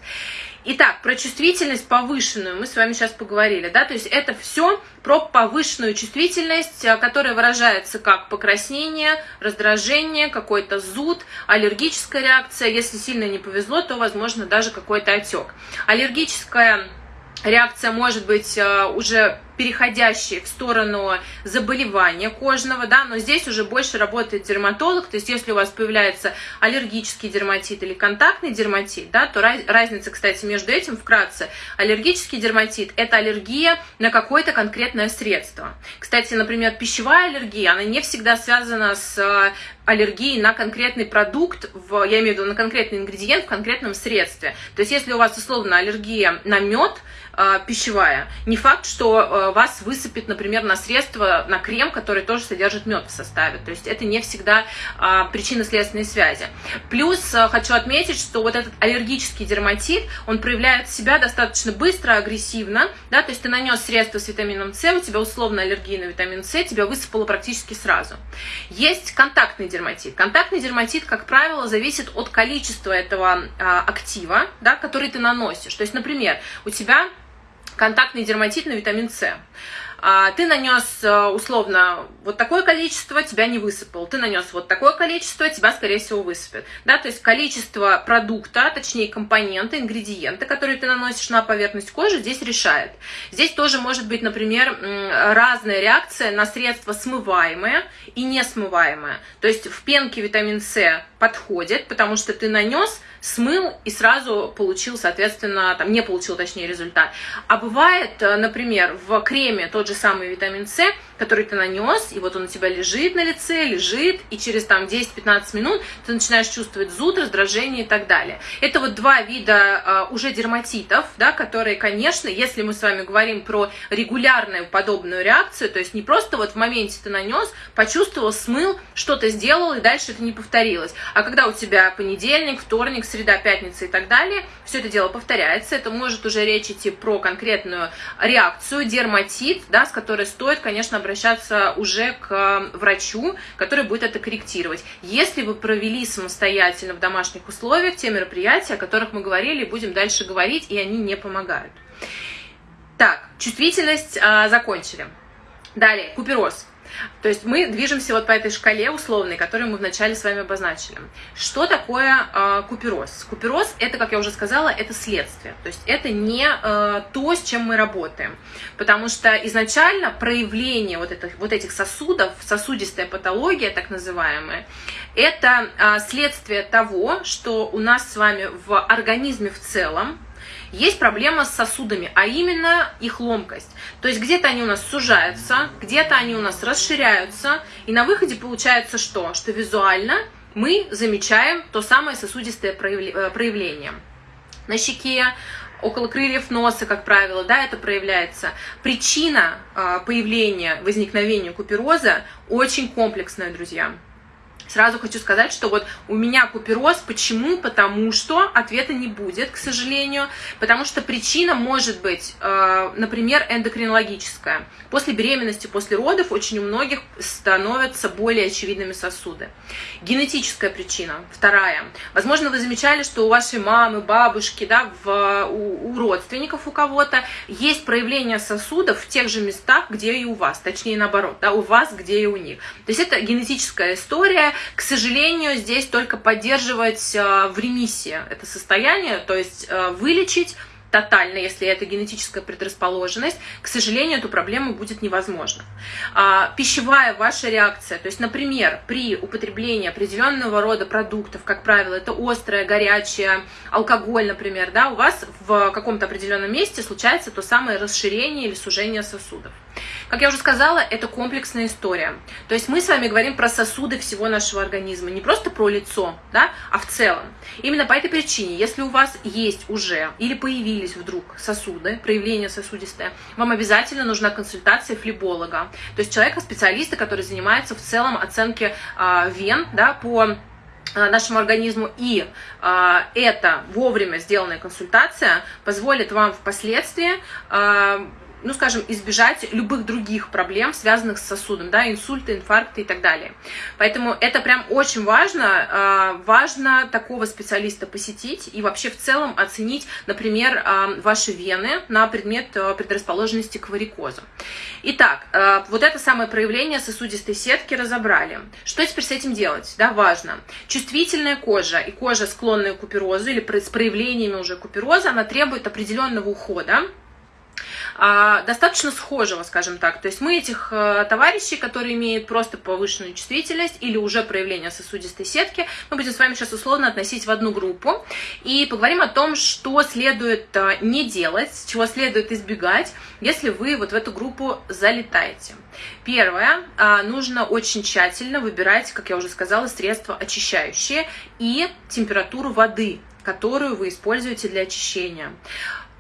Итак, про чувствительность повышенную мы с вами сейчас поговорили, да, то есть это все про повышенную чувствительность, э, которая выражается как покраснение, раздражение, какой-то зуд, аллергическая реакция, если сильно не повезло, то, возможно, даже какой-то отек. Аллергическая реакция может быть э, уже переходящие в сторону заболевания кожного, да, но здесь уже больше работает дерматолог, то есть если у вас появляется аллергический дерматит или контактный дерматит, да, то раз, разница, кстати, между этим вкратце, аллергический дерматит – это аллергия на какое-то конкретное средство. Кстати, например, пищевая аллергия, она не всегда связана с э, аллергией на конкретный продукт, в, я имею в виду на конкретный ингредиент в конкретном средстве. То есть если у вас условно аллергия на мед, э, пищевая, не факт, что э, вас высыпет, например, на средство, на крем, который тоже содержит мед в составе. То есть это не всегда а, причинно-следственные связи. Плюс а, хочу отметить, что вот этот аллергический дерматит, он проявляет себя достаточно быстро, агрессивно, да, то есть ты нанес средство с витамином С, у тебя условно аллергия на витамин С, тебя высыпало практически сразу. Есть контактный дерматит. Контактный дерматит, как правило, зависит от количества этого а, актива, да, который ты наносишь. То есть, например, у тебя контактный дерматит на витамин С. А, ты нанес э, условно вот такое количество, тебя не высыпал. Ты нанес вот такое количество, тебя, скорее всего, высыпет. Да, то есть количество продукта, точнее компоненты, ингредиенты, которые ты наносишь на поверхность кожи, здесь решает. Здесь тоже может быть, например, разная реакция на средства смываемые и несмываемые. То есть в пенке витамин С подходит, потому что ты нанес, смыл и сразу получил, соответственно, там не получил, точнее, результат. А бывает, э, например, в креме тот же самый витамин С, который ты нанес, и вот он у тебя лежит на лице, лежит, и через там 10-15 минут ты начинаешь чувствовать зуд, раздражение и так далее. Это вот два вида э, уже дерматитов, да, которые, конечно, если мы с вами говорим про регулярную подобную реакцию, то есть не просто вот в моменте ты нанес, почувствовал, смыл, что-то сделал, и дальше это не повторилось. А когда у тебя понедельник, вторник, среда, пятница и так далее, все это дело повторяется, это может уже речь идти про конкретную реакцию, дерматит, да, с которой стоит, конечно, обращаться уже к врачу, который будет это корректировать. Если вы провели самостоятельно в домашних условиях те мероприятия, о которых мы говорили, будем дальше говорить, и они не помогают. Так, чувствительность а, закончили. Далее, купероз. То есть мы движемся вот по этой шкале условной, которую мы вначале с вами обозначили. Что такое э, купероз? Купероз это, как я уже сказала, это следствие. То есть это не э, то, с чем мы работаем. Потому что изначально проявление вот, этих, вот этих сосудов, сосудистая патология так называемая, это э, следствие того, что у нас с вами в организме в целом есть проблема с сосудами, а именно их ломкость. То есть где-то они у нас сужаются, где-то они у нас расширяются, и на выходе получается что? Что визуально мы замечаем то самое сосудистое э, проявление. На щеке, около крыльев носа, как правило, да, это проявляется. Причина э, появления, возникновения купероза очень комплексная, друзья. Сразу хочу сказать, что вот у меня купероз. Почему? Потому что ответа не будет, к сожалению. Потому что причина может быть, э, например, эндокринологическая. После беременности, после родов очень у многих становятся более очевидными сосуды. Генетическая причина. Вторая. Возможно, вы замечали, что у вашей мамы, бабушки, да, в, у, у родственников у кого-то есть проявление сосудов в тех же местах, где и у вас. Точнее, наоборот, да, у вас, где и у них. То есть это генетическая история, к сожалению, здесь только поддерживать э, в ремиссии это состояние, то есть э, вылечить тотально, если это генетическая предрасположенность, к сожалению, эту проблему будет невозможно. А, пищевая ваша реакция, то есть, например, при употреблении определенного рода продуктов, как правило, это острое, горячее, алкоголь, например, да, у вас в каком-то определенном месте случается то самое расширение или сужение сосудов. Как я уже сказала, это комплексная история. То есть мы с вами говорим про сосуды всего нашего организма, не просто про лицо, да, а в целом. Именно по этой причине, если у вас есть уже или появились вдруг сосуды, проявление сосудистое, вам обязательно нужна консультация флеболога, то есть человека-специалиста, который занимается в целом оценки э, вен да, по нашему организму, и э, эта вовремя сделанная консультация позволит вам впоследствии э, ну, скажем, избежать любых других проблем, связанных с сосудом, да, инсульты, инфаркты и так далее. Поэтому это прям очень важно, а, важно такого специалиста посетить и вообще в целом оценить, например, а, ваши вены на предмет а, предрасположенности к варикозу. Итак, вот это самое проявление сосудистой сетки разобрали. Что теперь с этим делать? Да, важно. Чувствительная кожа и кожа, склонная к куперозу или с проявлениями уже купероза, она требует определенного ухода, достаточно схожего, скажем так. То есть мы этих э, товарищей, которые имеют просто повышенную чувствительность или уже проявление сосудистой сетки, мы будем с вами сейчас условно относить в одну группу и поговорим о том, что следует э, не делать, чего следует избегать, если вы вот в эту группу залетаете. Первое, а, нужно очень тщательно выбирать, как я уже сказала, средства очищающие и температуру воды, которую вы используете для очищения.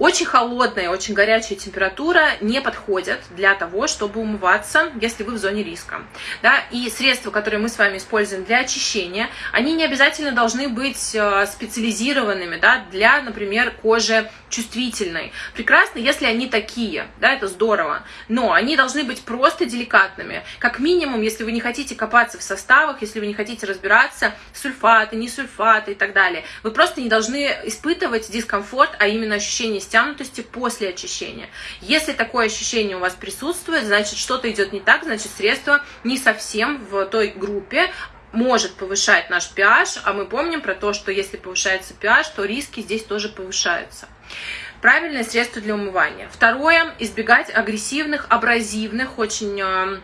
Очень холодная, очень горячая температура не подходят для того, чтобы умываться, если вы в зоне риска. Да? И средства, которые мы с вами используем для очищения, они не обязательно должны быть э, специализированными да, для, например, кожи чувствительной. Прекрасно, если они такие, да, это здорово, но они должны быть просто деликатными. Как минимум, если вы не хотите копаться в составах, если вы не хотите разбираться, сульфаты, не сульфаты и так далее, вы просто не должны испытывать дискомфорт, а именно ощущение стянутости после очищения. Если такое ощущение у вас присутствует, значит что-то идет не так, значит средство не совсем в той группе, может повышать наш pH, а мы помним про то, что если повышается pH, то риски здесь тоже повышаются. Правильное средство для умывания. Второе, избегать агрессивных, абразивных, очень э,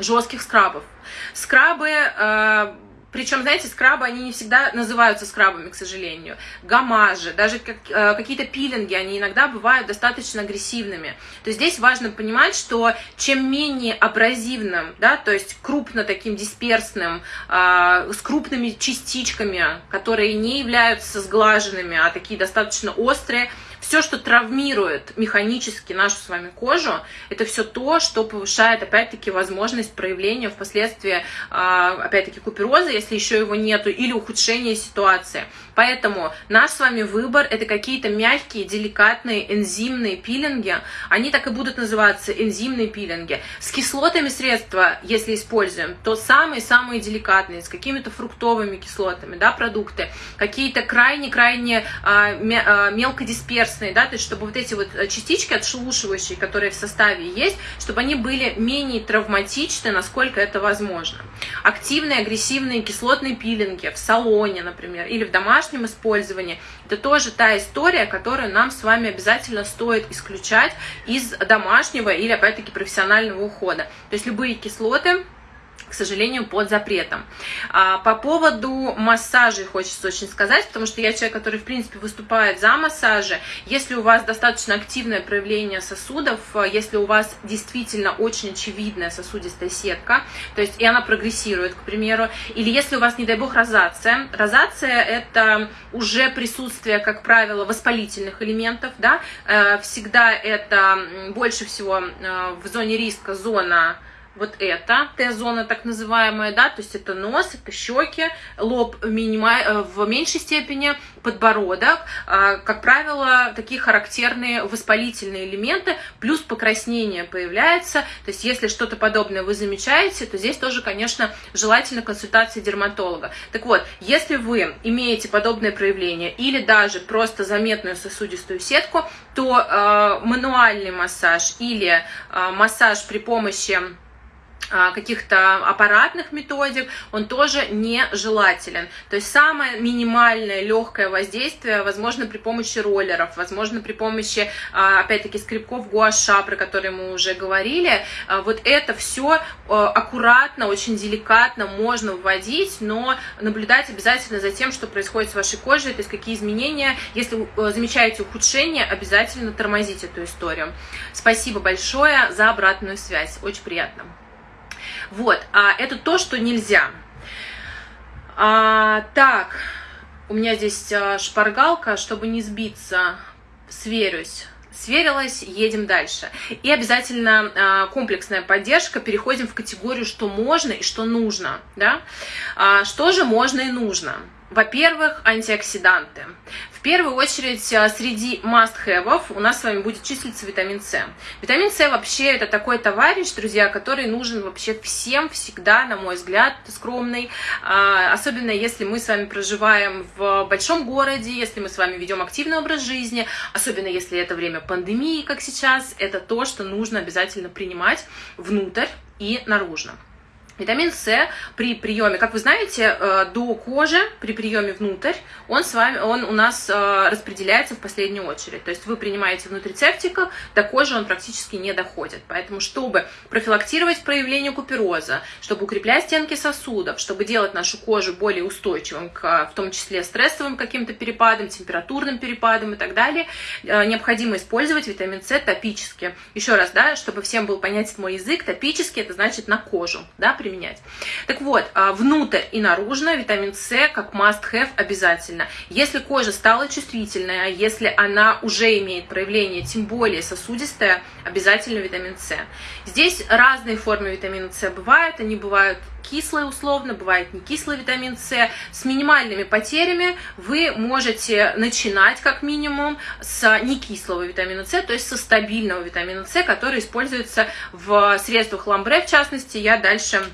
жестких скрабов. Скрабы э, причем, знаете, скрабы, они не всегда называются скрабами, к сожалению. Гамажи, даже как, э, какие-то пилинги, они иногда бывают достаточно агрессивными. То есть здесь важно понимать, что чем менее абразивным, да, то есть крупно таким дисперсным, э, с крупными частичками, которые не являются сглаженными, а такие достаточно острые, все, что травмирует механически нашу с вами кожу, это все то, что повышает, опять-таки, возможность проявления впоследствии, а, опять-таки, купероза, если еще его нету, или ухудшения ситуации. Поэтому наш с вами выбор – это какие-то мягкие, деликатные энзимные пилинги. Они так и будут называться энзимные пилинги. С кислотами средства, если используем, то самые-самые деликатные, с какими-то фруктовыми кислотами, да, продукты, какие-то крайне-крайне а, а, мелкодисперсные, да, то есть чтобы вот эти вот частички отшелушивающие, которые в составе есть, чтобы они были менее травматичны, насколько это возможно. Активные, агрессивные кислотные пилинги в салоне, например, или в домашнем домашнем использовании, это тоже та история, которую нам с вами обязательно стоит исключать из домашнего или, опять-таки, профессионального ухода. То есть любые кислоты, к сожалению, под запретом. А, по поводу массажей хочется очень сказать, потому что я человек, который, в принципе, выступает за массажи. Если у вас достаточно активное проявление сосудов, если у вас действительно очень очевидная сосудистая сетка, то есть и она прогрессирует, к примеру, или если у вас, не дай бог, розация. Розация – это уже присутствие, как правило, воспалительных элементов, да, э, всегда это больше всего э, в зоне риска зона вот это Т-зона так называемая, да, то есть это нос, это щеки, лоб. Э, в меньшей степени, подбородок, а, как правило, такие характерные воспалительные элементы, плюс покраснение появляется, то есть если что-то подобное вы замечаете, то здесь тоже, конечно, желательно консультация дерматолога. Так вот, если вы имеете подобное проявление или даже просто заметную сосудистую сетку, то э, мануальный массаж или э, массаж при помощи каких-то аппаратных методик, он тоже нежелателен. То есть самое минимальное легкое воздействие возможно при помощи роллеров, возможно при помощи, а, опять-таки, скребков гуаша, про которые мы уже говорили. А, вот это все аккуратно, очень деликатно можно вводить, но наблюдать обязательно за тем, что происходит с вашей кожей, то есть какие изменения. Если вы замечаете ухудшение, обязательно тормозите эту историю. Спасибо большое за обратную связь. Очень приятно. Вот, а это то, что нельзя. А, так, у меня здесь а, шпаргалка, чтобы не сбиться, сверюсь. Сверилась, едем дальше. И обязательно а, комплексная поддержка. Переходим в категорию, что можно и что нужно. Да? А, что же можно и нужно? Во-первых, антиоксиданты. В первую очередь, а, среди must-have у нас с вами будет числиться витамин С. Витамин С вообще это такой товарищ, друзья, который нужен вообще всем всегда, на мой взгляд, скромный. А, особенно если мы с вами проживаем в большом городе, если мы с вами ведем активный образ жизни, особенно если это время пандемии, как сейчас, это то, что нужно обязательно принимать внутрь и наружно. Витамин С при приеме, как вы знаете, э, до кожи, при приеме внутрь, он, с вами, он у нас э, распределяется в последнюю очередь. То есть вы принимаете внутрицептика, до кожи он практически не доходит. Поэтому, чтобы профилактировать проявление купероза, чтобы укреплять стенки сосудов, чтобы делать нашу кожу более устойчивым, к, в том числе стрессовым каким-то перепадам, температурным перепадам и так далее, э, необходимо использовать витамин С топически. Еще раз, да, чтобы всем был понятен мой язык, топически это значит на кожу, да, применять. Так вот, а, внутрь и наружно витамин С как must-have обязательно. Если кожа стала чувствительная, если она уже имеет проявление, тем более сосудистая, обязательно витамин С. Здесь разные формы витамина С бывают, они бывают кислый условно, бывает не кислый витамин С. С минимальными потерями вы можете начинать как минимум с некислого витамина С, то есть со стабильного витамина С, который используется в средствах ламбре, в частности, я дальше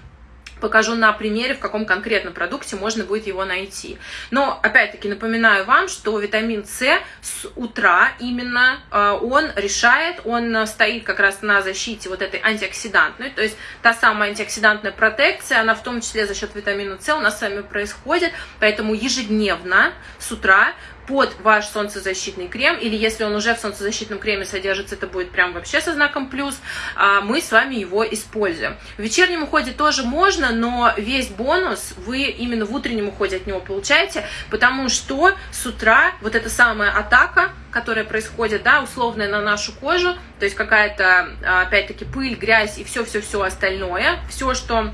покажу на примере, в каком конкретно продукте можно будет его найти. Но, опять-таки, напоминаю вам, что витамин С с утра именно э, он решает, он стоит как раз на защите вот этой антиоксидантной, то есть та самая антиоксидантная протекция, она в том числе за счет витамина С у нас с вами происходит, поэтому ежедневно с утра под ваш солнцезащитный крем, или если он уже в солнцезащитном креме содержится, это будет прям вообще со знаком плюс, а, мы с вами его используем. В вечернем уходе тоже можно, но весь бонус вы именно в утреннем уходе от него получаете, потому что с утра вот эта самая атака, которая происходит, да, условная на нашу кожу, то есть какая-то, а, опять-таки, пыль, грязь и все-все-все остальное, все, что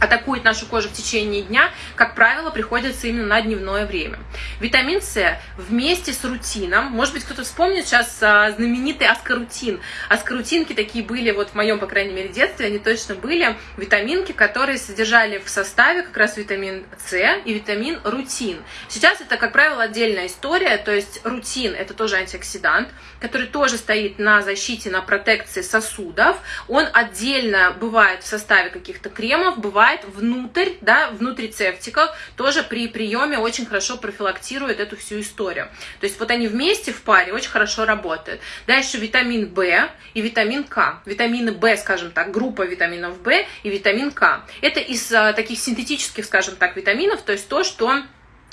атакует нашу кожу в течение дня, как правило, приходится именно на дневное время. Витамин С вместе с рутином, может быть, кто-то вспомнит сейчас а, знаменитый аскорутин. Аскорутинки такие были, вот в моем, по крайней мере, детстве, они точно были, витаминки, которые содержали в составе как раз витамин С и витамин рутин. Сейчас это, как правило, отдельная история, то есть рутин это тоже антиоксидант, который тоже стоит на защите, на протекции сосудов. Он отдельно бывает в составе каких-то кремов, бывает бывает внутрь, да, внутри цептиков, тоже при приеме очень хорошо профилактирует эту всю историю. То есть вот они вместе в паре очень хорошо работают. Дальше витамин В и витамин К. Витамины В, скажем так, группа витаминов В и витамин К. Это из а, таких синтетических, скажем так, витаминов, то есть то, что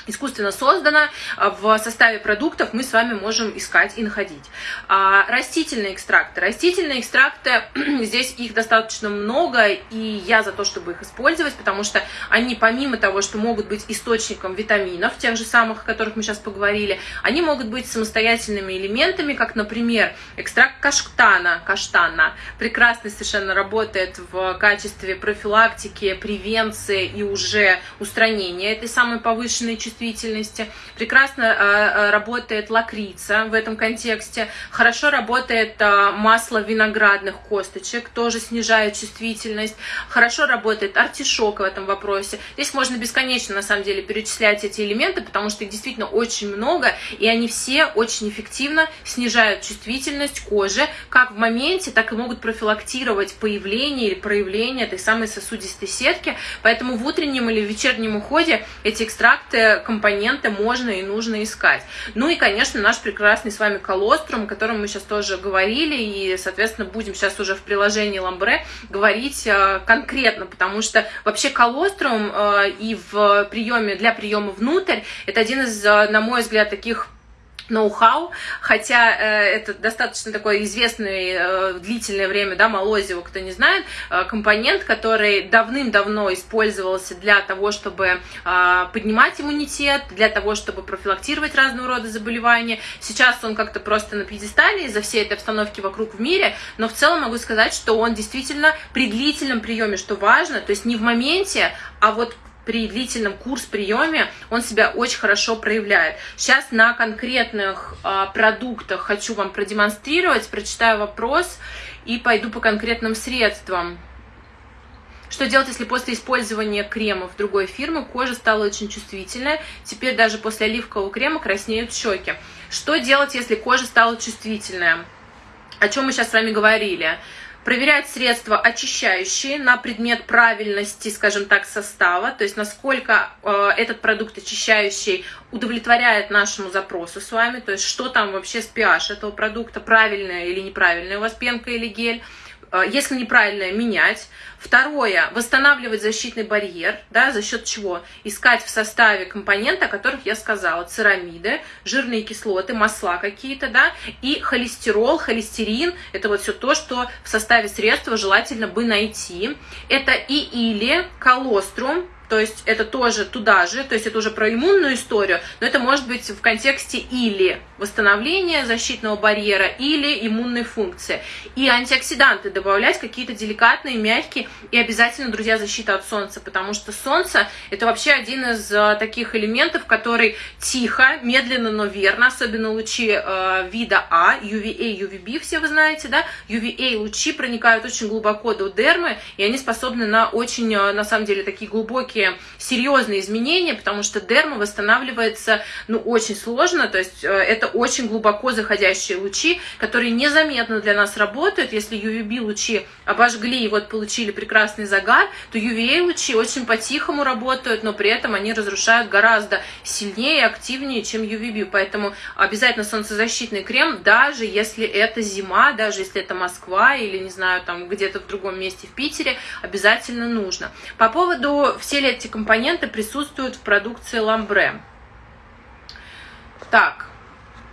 искусственно создано, а, в составе продуктов мы с вами можем искать и находить. А, растительные экстракты. Растительные экстракты, здесь их достаточно много, и я за то, чтобы их использовать, потому что они, помимо того, что могут быть источником витаминов, тех же самых, о которых мы сейчас поговорили, они могут быть самостоятельными элементами, как, например, экстракт каштана, каштана, прекрасно совершенно работает в качестве профилактики, превенции и уже устранения этой самой повышенной чувствительности. Прекрасно э, э, работает лакрица в этом контексте. Хорошо работает э, масло виноградных косточек, тоже снижает чувствительность. Хорошо работает артишок в этом вопросе. Здесь можно бесконечно, на самом деле, перечислять эти элементы, потому что их действительно очень много, и они все очень эффективно снижают чувствительность кожи, как в моменте, так и могут профилактировать появление или проявление этой самой сосудистой сетки. Поэтому в утреннем или вечернем уходе эти экстракты компоненты можно и нужно искать. Ну и, конечно, наш прекрасный с вами колострум, о котором мы сейчас тоже говорили, и, соответственно, будем сейчас уже в приложении Ламбре говорить э, конкретно, потому что вообще колострум э, и в приеме, для приема внутрь, это один из, э, на мой взгляд, таких ноу-хау, хотя э, это достаточно такой известный э, длительное время, да, молозиво, кто не знает, э, компонент, который давным-давно использовался для того, чтобы э, поднимать иммунитет, для того, чтобы профилактировать разного рода заболевания. Сейчас он как-то просто на пьедестале из-за всей этой обстановки вокруг в мире, но в целом могу сказать, что он действительно при длительном приеме, что важно, то есть не в моменте, а вот при длительном курс-приеме он себя очень хорошо проявляет. Сейчас на конкретных а, продуктах хочу вам продемонстрировать, прочитаю вопрос и пойду по конкретным средствам. Что делать, если после использования кремов другой фирмы кожа стала очень чувствительная? Теперь даже после оливкового крема краснеют щеки. Что делать, если кожа стала чувствительная? О чем мы сейчас с вами говорили? Проверять средства очищающие на предмет правильности, скажем так, состава, то есть насколько э, этот продукт очищающий удовлетворяет нашему запросу с вами, то есть что там вообще с pH этого продукта, правильная или неправильная у вас пенка или гель, если неправильное, менять. Второе, восстанавливать защитный барьер, да, за счет чего? Искать в составе компоненты, о которых я сказала, церамиды, жирные кислоты, масла какие-то, да, и холестерол, холестерин, это вот все то, что в составе средства желательно бы найти. Это и или колострум, то есть это тоже туда же, то есть это уже про иммунную историю, но это может быть в контексте или восстановления защитного барьера, или иммунной функции. И антиоксиданты добавлять какие-то деликатные, мягкие, и обязательно, друзья, защита от солнца, потому что солнце это вообще один из э, таких элементов, который тихо, медленно, но верно, особенно лучи э, вида А, UVA, UVB, все вы знаете, да, UVA лучи проникают очень глубоко до дермы, и они способны на очень, э, на самом деле, такие глубокие такие серьезные изменения, потому что дерма восстанавливается, ну, очень сложно, то есть э, это очень глубоко заходящие лучи, которые незаметно для нас работают. Если UVB лучи обожгли и вот получили прекрасный загар, то UVA лучи очень по-тихому работают, но при этом они разрушают гораздо сильнее и активнее, чем UVB. Поэтому обязательно солнцезащитный крем, даже если это зима, даже если это Москва или, не знаю, там где-то в другом месте в Питере, обязательно нужно. По поводу эти компоненты присутствуют в продукции Ламбре. Так,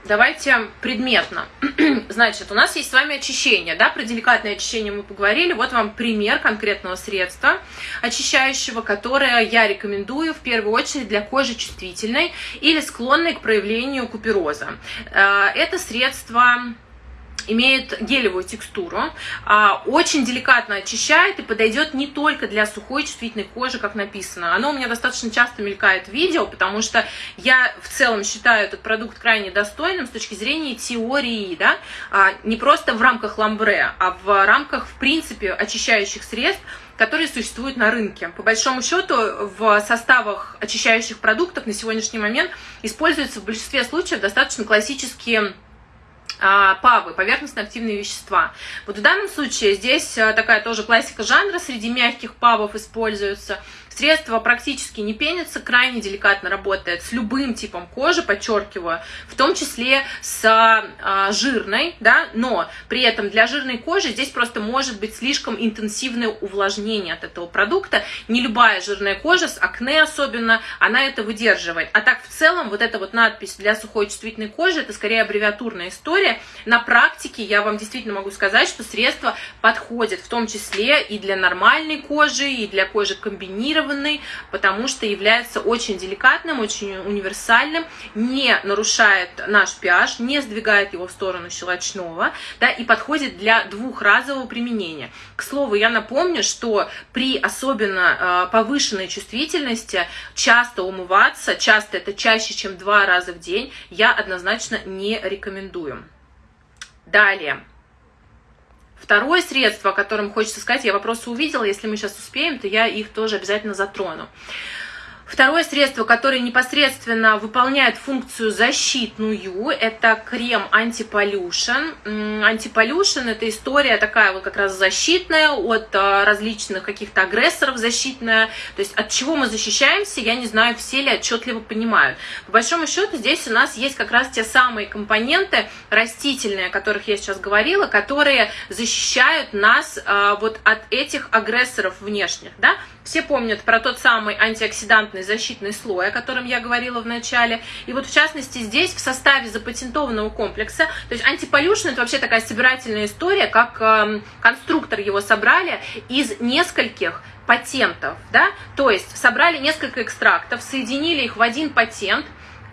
Давайте предметно. Значит, у нас есть с вами очищение, да, про деликатное очищение мы поговорили. Вот вам пример конкретного средства очищающего, которое я рекомендую в первую очередь для кожи чувствительной или склонной к проявлению купероза. Э, это средство имеет гелевую текстуру, а, очень деликатно очищает и подойдет не только для сухой чувствительной кожи, как написано. Оно у меня достаточно часто мелькает в видео, потому что я в целом считаю этот продукт крайне достойным с точки зрения теории, да, а, не просто в рамках ламбре, а в рамках, в принципе, очищающих средств, которые существуют на рынке. По большому счету, в составах очищающих продуктов на сегодняшний момент используются в большинстве случаев достаточно классические павы, поверхностно-активные вещества. Вот в данном случае здесь а, такая тоже классика жанра, среди мягких павов используются – Средство практически не пенится, крайне деликатно работает с любым типом кожи, подчеркиваю, в том числе с а, жирной, да, но при этом для жирной кожи здесь просто может быть слишком интенсивное увлажнение от этого продукта. Не любая жирная кожа, с акне особенно, она это выдерживает. А так в целом вот эта вот надпись для сухой чувствительной кожи, это скорее аббревиатурная история. На практике я вам действительно могу сказать, что средство подходит в том числе и для нормальной кожи, и для кожи комбинированной, адаптированный, потому что является очень деликатным, очень универсальным, не нарушает наш pH, не сдвигает его в сторону щелочного, да, и подходит для двухразового применения. К слову, я напомню, что при особенно э, повышенной чувствительности часто умываться, часто это чаще, чем два раза в день, я однозначно не рекомендую. Далее. Второе средство, о котором хочется сказать, я вопросы увидела, если мы сейчас успеем, то я их тоже обязательно затрону. Второе средство, которое непосредственно выполняет функцию защитную, это крем антиполюшен. Антиполюшен – это история такая вот как раз защитная от а, различных каких-то агрессоров защитная. То есть от чего мы защищаемся, я не знаю, все ли отчетливо понимают. По большому счету здесь у нас есть как раз те самые компоненты растительные, о которых я сейчас говорила, которые защищают нас а, вот от этих агрессоров внешних. Да? Все помнят про тот самый антиоксидантный защитный слой, о котором я говорила в начале. И вот в частности здесь в составе запатентованного комплекса, то есть антиполюшн это вообще такая собирательная история, как э, конструктор его собрали из нескольких патентов, да, то есть собрали несколько экстрактов, соединили их в один патент,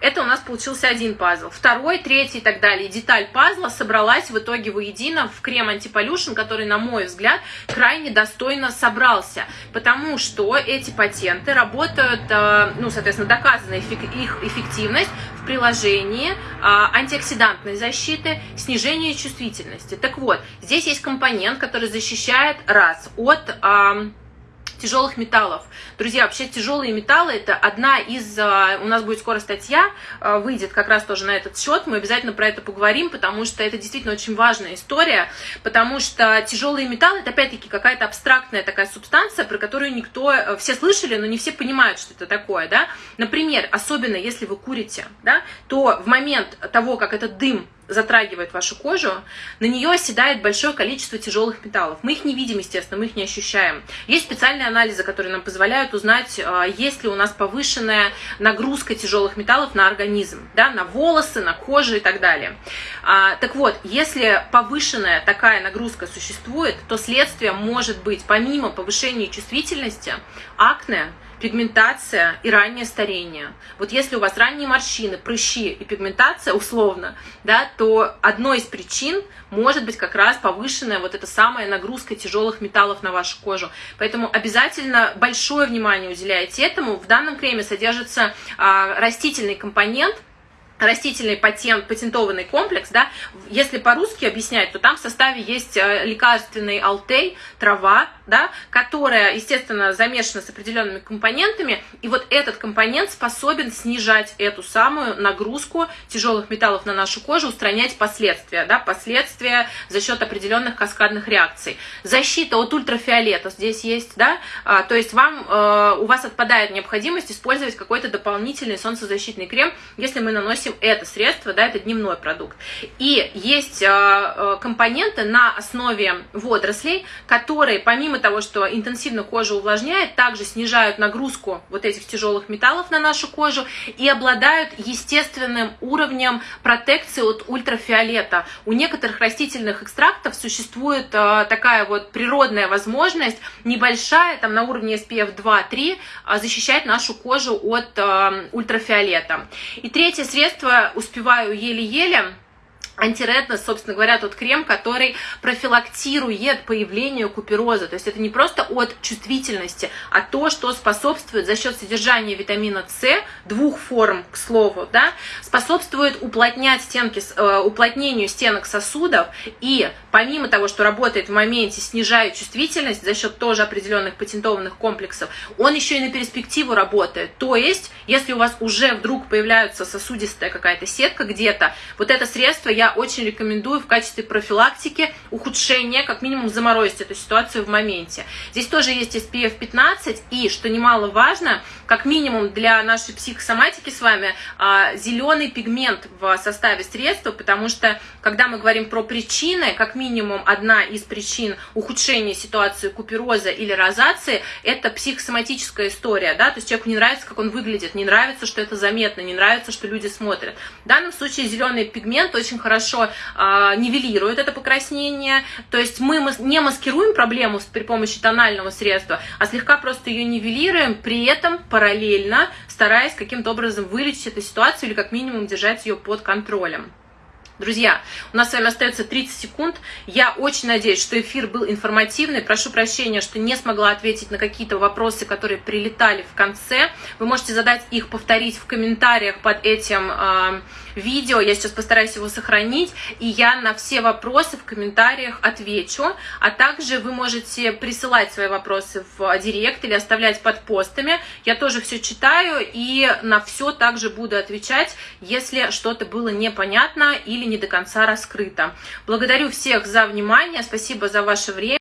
это у нас получился один пазл. Второй, третий и так далее. Деталь пазла собралась в итоге воедино в крем антиполюшн, который, на мой взгляд, крайне достойно собрался. Потому что эти патенты работают, э, ну, соответственно, доказана их эффективность в приложении а, антиоксидантной защиты, снижения чувствительности. Так вот, здесь есть компонент, который защищает раз от тяжелых металлов. Друзья, вообще тяжелые металлы это одна из, а, у нас будет скоро статья, а, выйдет как раз тоже на этот счет, мы обязательно про это поговорим, потому что это действительно очень важная история, потому что тяжелые металлы это опять-таки какая-то абстрактная такая субстанция, про которую никто, э, все слышали, но не все понимают, что это такое, да. Например, особенно если вы курите, да, то в момент того, как этот дым затрагивает вашу кожу, на нее оседает большое количество тяжелых металлов. Мы их не видим, естественно, мы их не ощущаем. Есть специальные анализы, которые нам позволяют узнать, а, есть ли у нас повышенная нагрузка тяжелых металлов на организм, да, на волосы, на кожу и так далее. А, так вот, если повышенная такая нагрузка существует, то следствие может быть, помимо повышения чувствительности, акне, пигментация и раннее старение. Вот если у вас ранние морщины, прыщи и пигментация условно, да, то одной из причин может быть как раз повышенная вот эта самая нагрузка тяжелых металлов на вашу кожу. Поэтому обязательно большое внимание уделяйте этому. В данном креме содержится а, растительный компонент – растительный патент, патентованный комплекс, да, если по-русски объяснять, то там в составе есть э, лекарственный алтей, трава, да, которая, естественно, замешана с определенными компонентами, и вот этот компонент способен снижать эту самую нагрузку тяжелых металлов на нашу кожу, устранять последствия, да, последствия за счет определенных каскадных реакций. Защита от ультрафиолета здесь есть, да, а, то есть вам, э, у вас отпадает необходимость использовать какой-то дополнительный солнцезащитный крем, если мы наносим допустим, это средство, да, это дневной продукт. И есть э, компоненты на основе водорослей, которые, помимо того, что интенсивно кожу увлажняет, также снижают нагрузку вот этих тяжелых металлов на нашу кожу и обладают естественным уровнем протекции от ультрафиолета. У некоторых растительных экстрактов существует э, такая вот природная возможность, небольшая, там на уровне SPF 2-3, э, защищать нашу кожу от ультрафиолета. И третье средство, успеваю еле-еле, антиретнос, собственно говоря, тот крем, который профилактирует появление купероза. То есть это не просто от чувствительности, а то, что способствует за счет содержания витамина С, двух форм, к слову, да, способствует уплотнять стенки, э, уплотнению стенок сосудов и помимо того, что работает в моменте, снижает чувствительность за счет тоже определенных патентованных комплексов, он еще и на перспективу работает. То есть, если у вас уже вдруг появляется сосудистая какая-то сетка где-то, вот это средство я очень рекомендую в качестве профилактики ухудшения, как минимум заморозить эту ситуацию в моменте. Здесь тоже есть SPF 15 и, что немаловажно, как минимум для нашей психосоматики с вами, а, зеленый пигмент в составе средства, потому что, когда мы говорим про причины, как минимум одна из причин ухудшения ситуации купероза или розации, это психосоматическая история, да, то есть человеку не нравится, как он выглядит, не нравится, что это заметно, не нравится, что люди смотрят. В данном случае зеленый пигмент очень хорошо хорошо э, нивелирует это покраснение. То есть мы не маскируем проблему при помощи тонального средства, а слегка просто ее нивелируем, при этом параллельно стараясь каким-то образом вылечить эту ситуацию или как минимум держать ее под контролем. Друзья, у нас с вами остается 30 секунд. Я очень надеюсь, что эфир был информативный. Прошу прощения, что не смогла ответить на какие-то вопросы, которые прилетали в конце. Вы можете задать их, повторить в комментариях под этим э, видео. Я сейчас постараюсь его сохранить. И я на все вопросы в комментариях отвечу. А также вы можете присылать свои вопросы в директ или оставлять под постами. Я тоже все читаю и на все также буду отвечать, если что-то было непонятно или не до конца раскрыто. Благодарю всех за внимание, спасибо за ваше время.